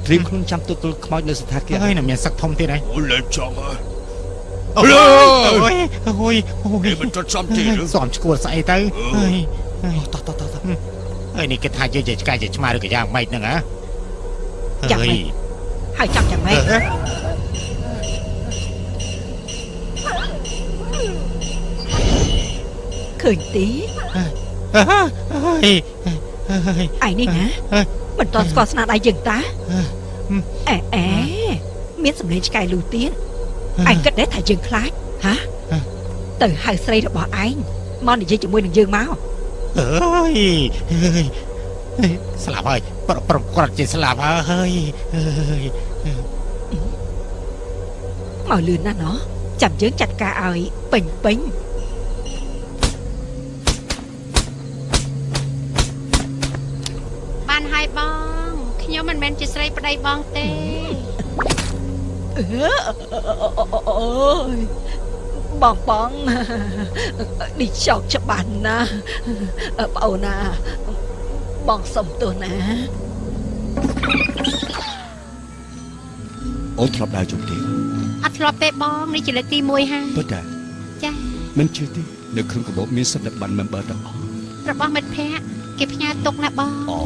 ត្រៀមខ្លួនចាំទទួលខ្មោចនៅស្ថានភាពហើយនៅមានសឹកធំទៀតហើយអូលេចង់ហើយអូយអូយអូយអូគេយមិនចត់សំទៀតឬសំឈួលស្អីទៅហើយហើយតោះតោះតោះតោះហើយនេះគេថាយើងជាឆ្កែជាឆ្មាឬក៏យ៉ាងម៉េចហ្នឹងហ៎ យ៉ាងម៉េចហើយចង់យ៉ាងម៉េចឃើញទេហើយហើយឯនេះណាមិនតន់ស្គាល់ស្នាដៃយើងតាអេអេមានសម្លេងឆ្កែលូទៀតឯងគិតដែរថាយើងខ្លាចហាទៅហៅស្រីរបស់ឯងមកនិយាយជាមួយនឹងយើងមកអើយអើយស្លាប់ហើយ ប្រប្រគាត់ជាស្លាប់ហើយអើយមកលឿនណាស់ណោះចាំយើងចាត់ការឲ្យពេញពេញបានហើយបងខ្ញុំមិនមែនជាស្រីប្តីបងទេអឺអូយបងបងនេះចោកច្បាស់ណាស់ប្អូនណាបងសុំទោសណា អូនធ្លាប់ដើរជុំទេអត់ធ្លាប់ទេបងនេះជាលើកទី1ហើយពិតតាចាមិនជឿទេនៅក្នុងកាបូបមានសិទ្ធិប័ណ្ណ member ទាំងអស់របស់មិត្តភ័ក្តិគេផ្ញើទុកណាបងអូ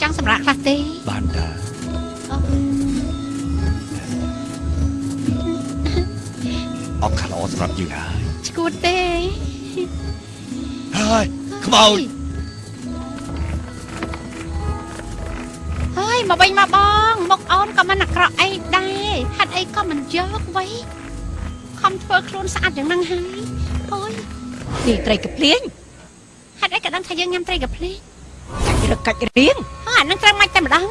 ចង់សម្រាប់ខ្លះទេបានតាអូអបខាឡសម្រាប់យើងហើយឈួតទេហើយខ្មោច មកវិញមកបងមកអូនក៏មិនអាក្រក់អីដែរហាត់អីក៏មិនយកໄວខំធ្វើខ្លួនស្អាតយ៉ាងហ្នឹងហើយអូយនេះត្រីកាភ្លៀងហាត់អីក៏ដឹងថាយើងញ៉ាំត្រីកាភ្លេងកាច់រកកាច់រៀងអើអាហ្នឹងត្រូវមិនតែម្ដង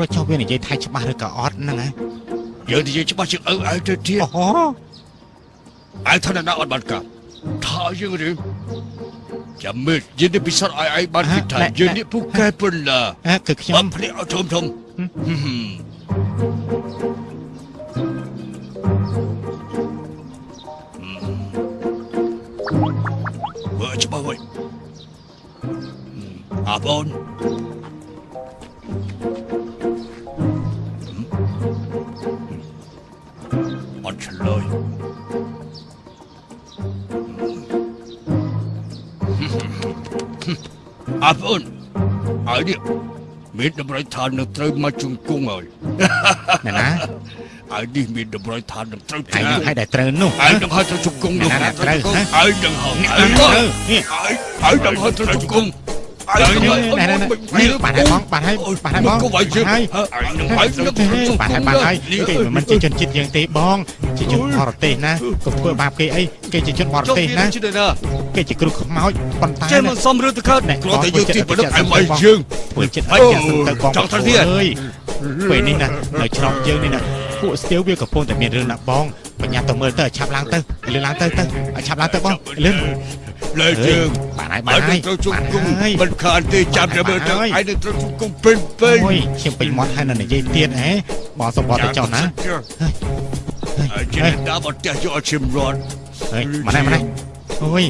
រត់វានិយាយថៃច្បាស់ឬក៏អត់ហ្នឹងណា យើងនិយាយច្បាស់ជាងឪឯងទៅទៀតអូហូឯងថាណាអត់បានកាប់ថាយើងឬចាំមើលយើងនេះពិសោធន៍ឲ្យឯងបានគិតថាយើងនេះពូកែប៉ុណ្ណាអើគឺខ្ញុំបំភ្លេចឲ្យធំធំមើលច្បាស់វិញអាបង អាប់អូនហើយនេះមានតម្រូវឋាននឹងត្រូវមកជង្គង់ហើយណែណាហើយនេះមានតម្រូវឋាននឹងត្រូវហើយចានឹងឲ្យតែត្រូវនោះហើយនឹងហើយត្រូវជង្គង់នោះណាត្រូវហើយនឹងហើយនេះហើយត្រូវនេះហើយហើយនឹងហើយត្រូវជង្គង់ ហើយនឹងហើយណែណែនេះបានហើយបងបានហើយបានហើយបងក៏វាយជើងហើយហើយនឹងហើយត្រូវជង្គង់បានហើយបានហើយគេមិនមែនជាជនជាតិយើងទេបងជាជនបរទេសណាកុំធ្វើបាបគេអីគេជាជនបរចុះទេសវាណានឹងជាណាគេជាគ្រូខ្មោចប៉ុន្តែចេះមិនសមរឿងទៅកើតណែគ្រាន់តែយើងទីប្រឌិតឲ្យមកយើងធ្វើចិត្តហើយឲ្យចិត្តទៅបងចង់ទៅទៀតអើយពេលនេះណានៅច្រកយើងនេះណាពួកស្ទាវវាកំពុងតែមានរឿងណាបងបញ្ញាទៅមើលទៅឲ្យឆាប់ឡើងទៅលឿនឡើងទៅទៅឲ្យឆាប់ឡើងទៅបងលឿន លើយើងបានហើយហើបានយហើនឹងយត្រូវជង្គង់ហើយមិនខានទេចាំតែមើលទៅហើយហើយនឹងត្រូវជង្គង់ពេញពេញអូយខ្ញុំពេញមាត់ហើយនៅនិយាយទៀតហ៎បងសុំបត់ទៅចុះណាហើយជាអ្នកបត់ផ្ទះយកឈឹមរត់អើយម៉ណែម៉ណែអូយ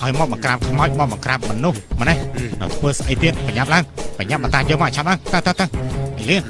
ឲ្យមកមកក្រាបខ្មោចមកមកក្រាបមនុស្សម៉ណែនៅធ្វើស្អីទៀតបញ្ញាប់ឡើងបញ្ញាប់មកតាមយកមកឲ្យឆាប់ឡើងទៅទៅទៅឲ្យលឿន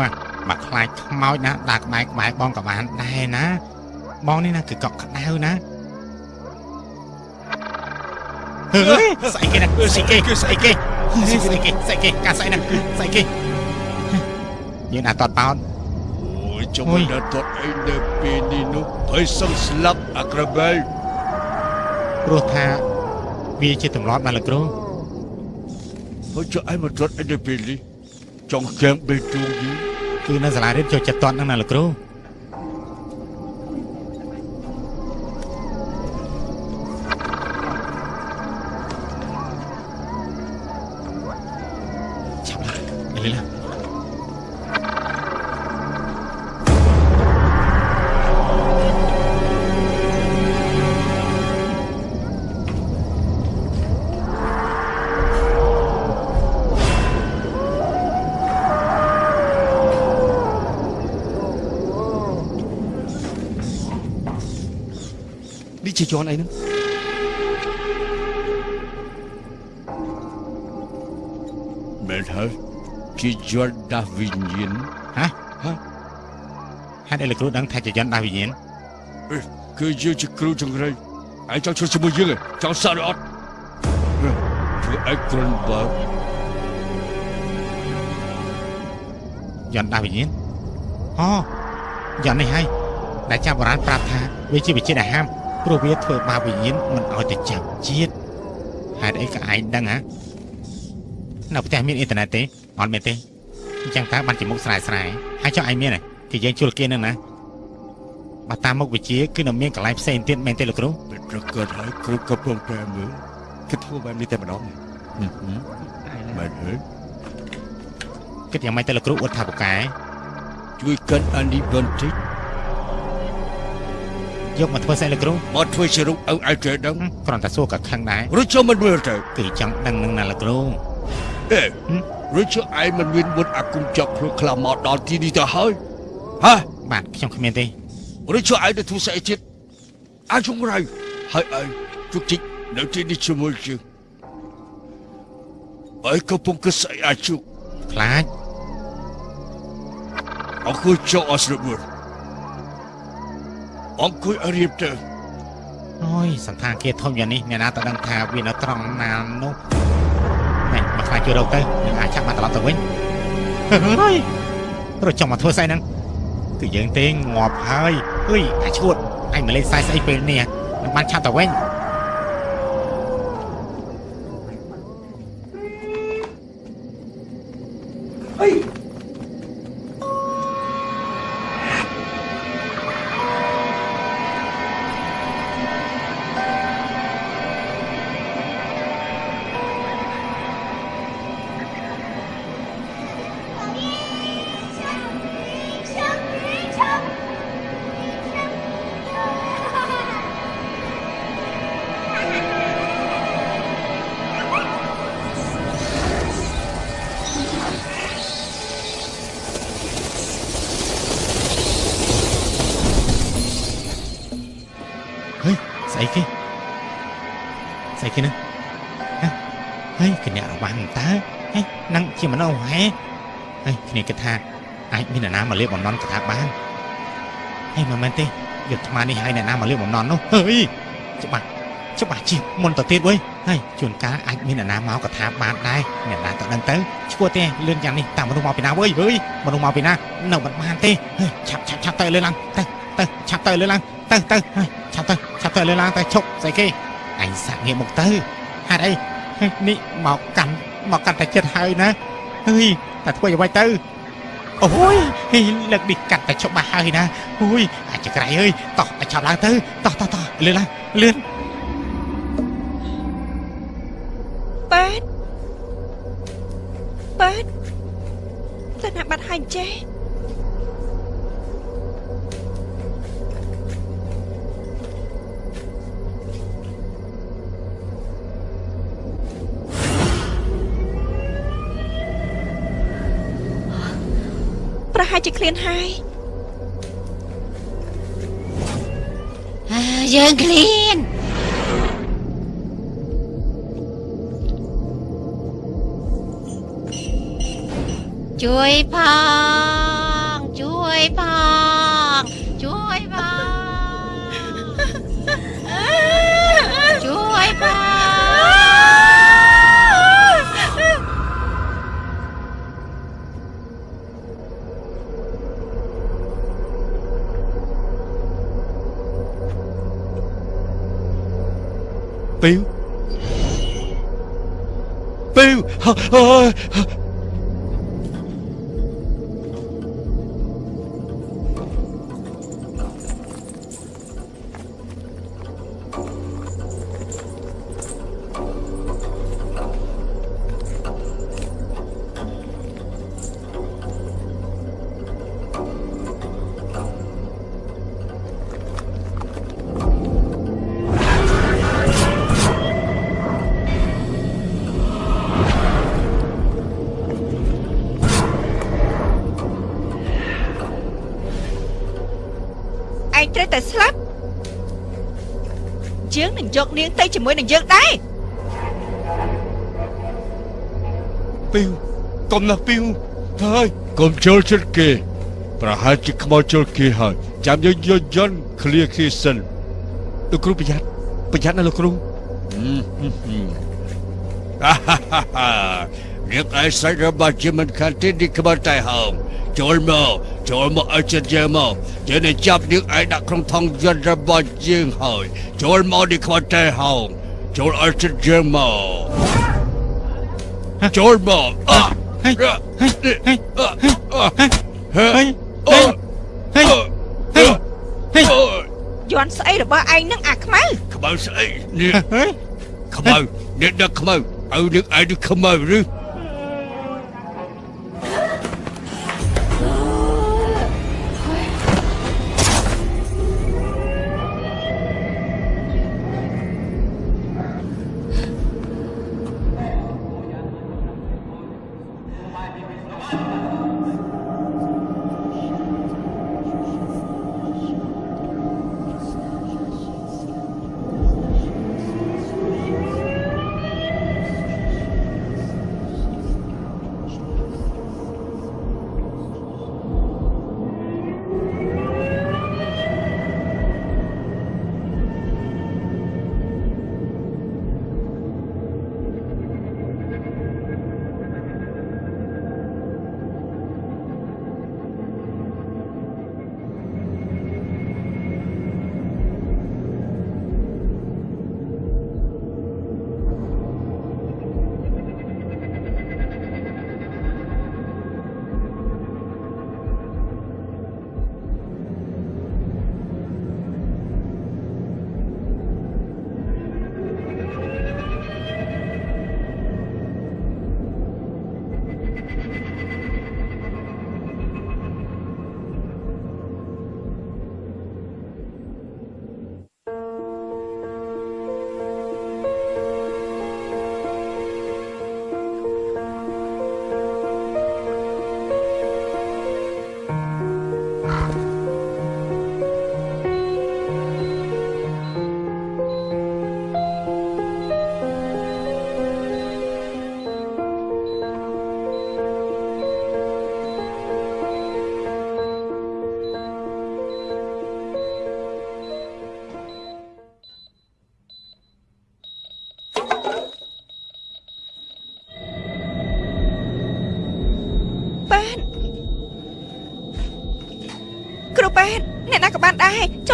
វ៉ាមកខ្លាចខ្មោចណាដាក់ក្បែរក្បែរបងក៏បានដែរណាបងនេះណាគឺកក់ក្ដៅណាហឺស្អីគេណាស្អីគេស្អីគេស្អីគេស្អីគេកាស្អីណាស្អីគេយើងដាក់តតបោតអូយចុំអូយដល់តត់អីនៅពេលនេះនោះភ័យសឹងស្លាប់អាក្របែលព្រោះថាវាជាទម្លាប់ណាស់លោកគ្រូហើយចុះឯងមកតត់អីនៅពេលនេះ ចង់កែមបេទូងយីគឺនៅសាលារៀនចូលចិត្តតតហ្នឹងណាលោកគ្រូ ជាយន់អីហ្នឹងមែនហើយជាយន់ដាស់វិញ្ញាណហេតុអីលោកគ្រូដឹងថាជាយន្តដាស់វិញ្ញាណគឺយើងជាគ្រូចង្រៃឯងចង់ជួយជាមួយយើងឯងចង់សក់ឬអត់ធ្វើឯងគ្រុនបើយន្តដាស់វិញ្ញាណអូយន្តនេះហើយដែលចាស់បុរាណប្រាប់ថាវាជាវិជាដែលហាម ព្រោះវាធ្វើបាបវិញ្ញាណមិនឲ្យទៅចាប់ជាតិហេតុអីក៏ឯងដឹងហ៎នៅផ្ទះមានអ៊ីនធឺណិតទេអត់មានទេអញ្ចឹងតើបានជាមុខស្រែស្រែហើយចុះឯងមានទេគឺយើងជួលគេនឹងណាបើតាមមុខវិជាគឺនៅមានកន្លែងផ្សេងទៀតមែនទេលោកគ្រូពេលប្រកាសហើយគ្រូក៏ព្រមតែមើលគិតធ្វើបែបនេះតែម្ដងមែនហើយគិតយ៉ាងម៉េចទៅលោកគ្រូអួតថាពូកែជួយកាន់អានេះបន្តិច យកមកធ្វើស្អីលោកគ្រូមកធ្វើជារូបឲ្យឯងគេដឹងហឹមគ្រាន់តែសួរក៏ខឹងដែរឬចុះមិនមើលទៅគឺចង់ដឹងនឹងណាលោកគ្រូអេឬចុះឯងមិនមានមុតអាគុំចាប់ខ្លួនខ្លាមកដល់ទីនេះទៅហើយហ៎បាទខ្ញុំគ្មានទេឬចុះឯងទៅធ្វើស្អីទៀតអាចជង្រៃហើយឯងជុកជីកនៅទីនេះជាមួយយើងឯងកំពុងគិតស្អីអាចជុកខ្លាចអង្គុយចុះអស់ស្រួល អង្គុយឲ្យរៀបទៅអូយសន្តាគារធំយ៉ាងនេះអ្នកណាទៅដឹងថាវានៅត្រង់ណានោះណែមកខ្លាចជួយរកទៅនឹងអាចចាប់មកត្រឡប់ទៅវិញហើយរត់ចង់មកធ្វើស្អីហ្នឹងគឺយើងទេងាប់ហើយអើយអាឈួតអញមកលេងខ្សែស្អីពេលនេះមិនបានឆាប់ទៅវិញ ស្អីគេស្អីគេហ្នឹងហ៎ហើយគណៈរវ៉ាន់តើហេហ្នឹងជាមនុស្សហេហើយគ្នាគិតថាអាចមានអ្នកណាមកលៀបបំណន់កថាបានហេមិនមែនទេយកថ្មនេះឲ្យអ្នកណាមកលៀបបំណន់នោះហើយច្បាស់ច្បាស់ជាមុនទៅទៀតវើយហើយជួនកាលអាចមានអ្នកណាមកកថាបានដែរអ្នកណាទៅដឹងទៅឈ្មោះទេលឿនយ៉ាងនេះតាមមនុស្សមកពីណាវើយហើយមនុស្សមកពីណានៅមិនបានទេហើយឆាប់ឆាប់ឆាប់ទៅលឿនឡើងទៅទៅឆាប់ទៅលឿនឡើងទៅទៅហើយ ឆាប់ទៅឆាប់ទៅលឿនឡើងទៅឈប់ស្អីគេអញសាក់ងាកមកទៅហេតុអីហេនេះមកកាន់មកកាន់តែចិត្តហើយណាហើយតែធ្វើយ៉ាងម៉េចទៅអូយហេលើកនេះកាត់តែច្បាស់ហើយណាអូយអាចក្រៃអើយតោះឲ្យឆាប់ឡើងទៅតោះតោះតោះលឿនឡើងលឿនប៉ែតប៉ែតទៅណាបាត់ហើយចេះ ហែលជាឃ្លានហើយអើយើងឃ្លានជួយផងជួយផង ឯងត្រូវតែស្លាប់យើងនឹងយកនាងទៅជាមួយនឹងយើងដែរពីវកុំណាស់ពីវហើយកុំចូលចិត្តគេប្រហែលជាខ្មោចចូលគេហើយចាំយើងយកយន្តឃ្លៀគេសិនលោកគ្រូប្រយ័ត្នប្រយ័ត្នណាលោកគ្រូអាហាហាហានាងឯសាច់របស់ជាមិនខានទីនេះក្បត់តែហោមចូលមក ចូលមកឲ្យចិត្តយើងមកយើងនឹងចាប់យើងឯងដាក់ក្នុងថង់យន្តរបស់យើងហើយចូលមកនេះខ្វាត់តែហោងចូលឲ្យចិត្តយើងមកចូលមកអើហេហេហេហេហេហេហេហេយន់ស្អីរបស់ឯងនឹងអាខ្មៅខ្មៅស្អីនេះខ្មៅនេះដឹកខ្មៅឲ្យនឹងឯងនឹងខ្មៅឬ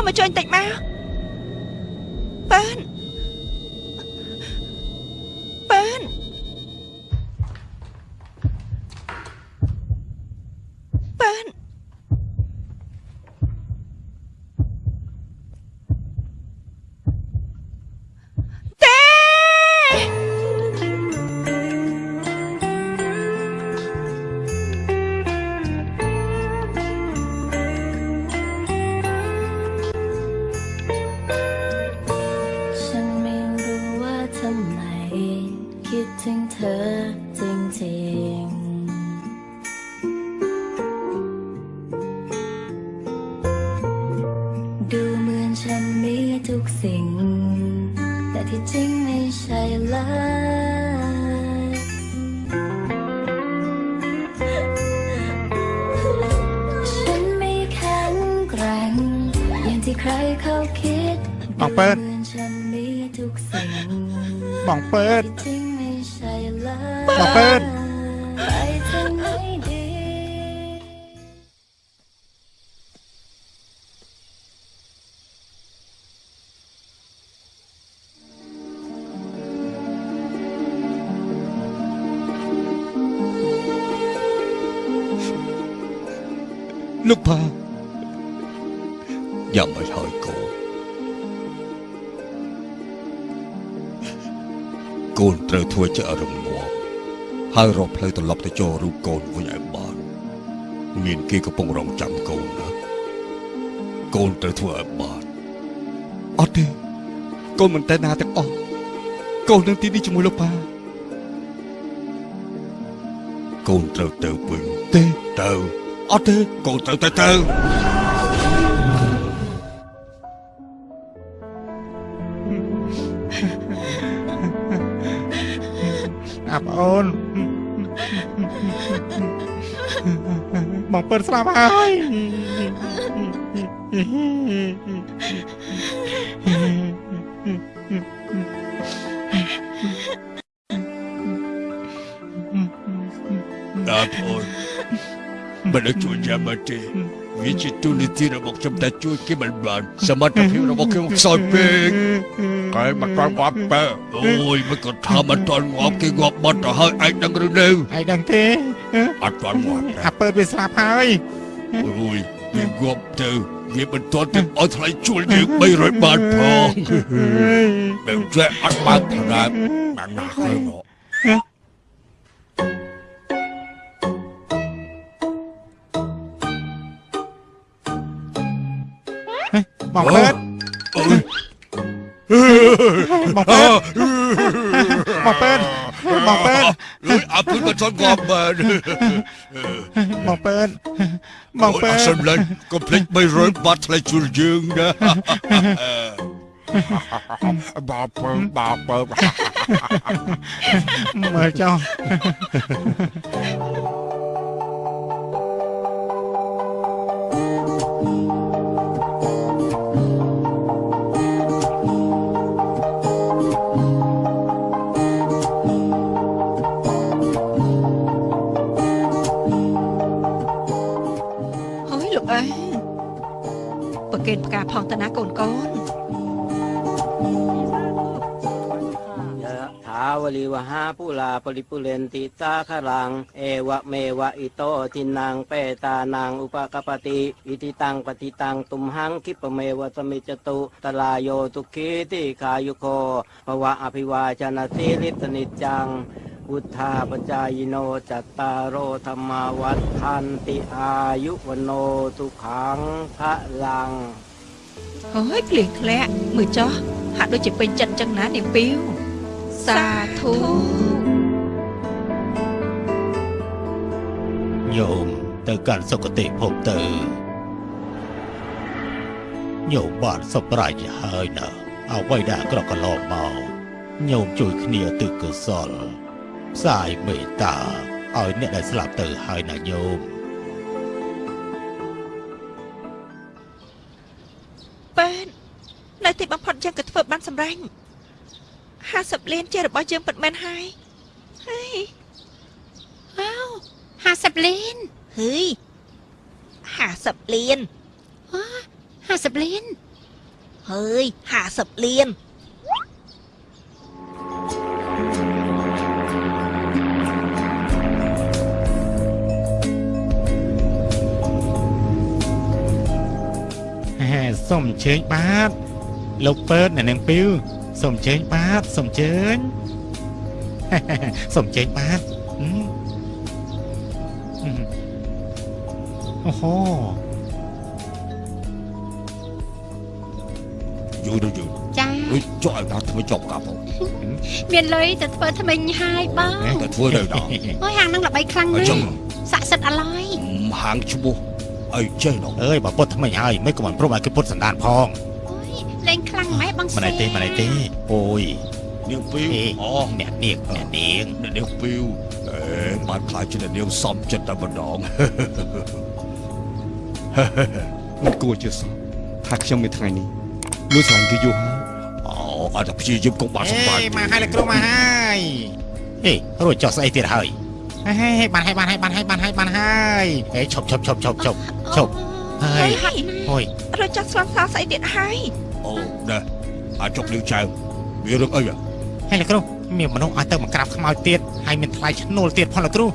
មកជួយបន្តិចមក ធ្វើជារំងាប់ហើយរកផ្លូវត្រឡប់ទៅចូលរូបកូនវិញឲ្យបានមានគេកំពុងរងចាំកូនណាកូនត្រូវធ្វើឲ្យបានអត់ទេកូនមិនតែណាទាំងអស់កូននឹងទីនេះជាមួយលោកប៉ាកូនត្រូវទៅវិញទេទៅអត់ទេកូនត្រូវទៅទៅ បងពើស្លាប់ហើយដល់អូនមិនដឹងជួយយ៉ាងម៉េចទេវាជាទូនីតិរបស់ខ្ញុំតែជួយគេមិនបានសមត្ថភាពរប ស់ខ្ញុំខ្សោយពេកតែមិនទាន់ងាប់បើអូយមិនក៏ថាមិនទាន់ងាប់គេងាប់បាត់ទៅហើយឯងដឹងឬនៅឯងដឹងទេអត់ទាន់ងាប់ទេអាពើវាស្លាប់ហើយអូយវាងាប់ទៅវាមិនទាន់ទៅឲ្យថ្លៃជួលយើង300បាតផងបែបចេះអត់បើកប្រាំបានណាស់ហើយមកបងពើអូយបងពើបងពើ បងពើលុយអត់មិនទាន់ងាប់បានបងពើបងពើអត់សំឡាញ់កុំភ្លេច300បាតថ្លៃជួលយើងណាបាពើបាពើមើលចុះ เกณฑ์ปรกาพองตนะโกนโกนยาวลีวหาผู้ลาปริปุเรนติสาขรัง เอวะเมวะอิโตทินังเปตานางอุปกปติอิติตังปฏิตังตุมหังคิปเมวะสมิจตุตลายโยตุคีติขายุโคภวะอภิวาชนะสีริสนิจัง พุทธาปจายโนจัตตารโอธรรมาวัฏทันติอายุวโนสุขังพระลัง ហើយភ្លៀងធ្លាក់មើលចុះហាក់ដូចជាពេញចិត្តចឹងណានាងពីវសាធុ ញោមទៅកាន់សុគតិភពទៅញោមបានសម្រេចហើយណាអ្វីដែលក្រកន្លងមកញោមជួយគ្នាទឹកកុសល ផ្សាយមេត្តាឲ្យអ្នកដែលស្លាប់ទៅហើយណាញោមប៉ែននៅទីបំផុតយើងក៏ធ្វើបានសម្រេច50លានជារបស់យើងពិតមែនហើយហើយអោ50លានហឺ50លាន50លានហើយ50លាន សូមអញ្ជើញបាទលោកពើតអ្នកនាងពីវសូមអញ្ជើញបាទសូមអញ្ជើញសូមអញ្ជើញបាទហឹមហឹមអូហូយូរទៅយូរចាអុយចុះឲ្យដល់ធ្វើចប់កាប់ហ៎មានលុយទៅធ្វើថ្មិញហើយបងតែធ្វើនៅដល់អើយហាងហ្នឹងល្បីខ្លាំងអណាញ្ចឹងស់ស័ក្តិសិទ្ធិអាឡយហាងឈ្មោះ អីចេះនោះអើយបើពុតថ្មីហើយមិនក៏មិនព្រមឲ្យគេពុតសណ្ដានផងអូយលេងខ្លាំងម៉េចបងមិនឯទេមិនឯទេអូយនាងពីវអេអូអ្នកនាងអ្នកនាងអ្នកនាងពីវអេបានខ្លាចជាអ្នកនាងសំចិត្តតែម្ដងមិនគួរជឿសោះថាខ្ញុំមានថ្ងៃនេះលួចស្រឡាញ់គេយូរហើយអូអត់តែព្យាយាមកុំបានសម្បាអេមកហើយលោកគ្រូមកហើយអេរួចចុះស្អីទៀតហើយ ហេបានហើយបានហើយបានហើយបានហើយបានហើយអេឈប់ឈប់ឈប់ឈប់ឈប់ឈប់ហើយហាត់ណាស់អូយរត់ចាស់ស្លាប់សាស្អីទៀតហើយអូណែអាចចុកលឿចៅមានរឿងអីអ្ហ៎ហើយលោកគ្រូមានមនុស្សឲ្យទៅមកក្រាបខ្មោចទៀតហើយមានថ្លៃឈ្នួលទៀតផងលោកគ្រូហ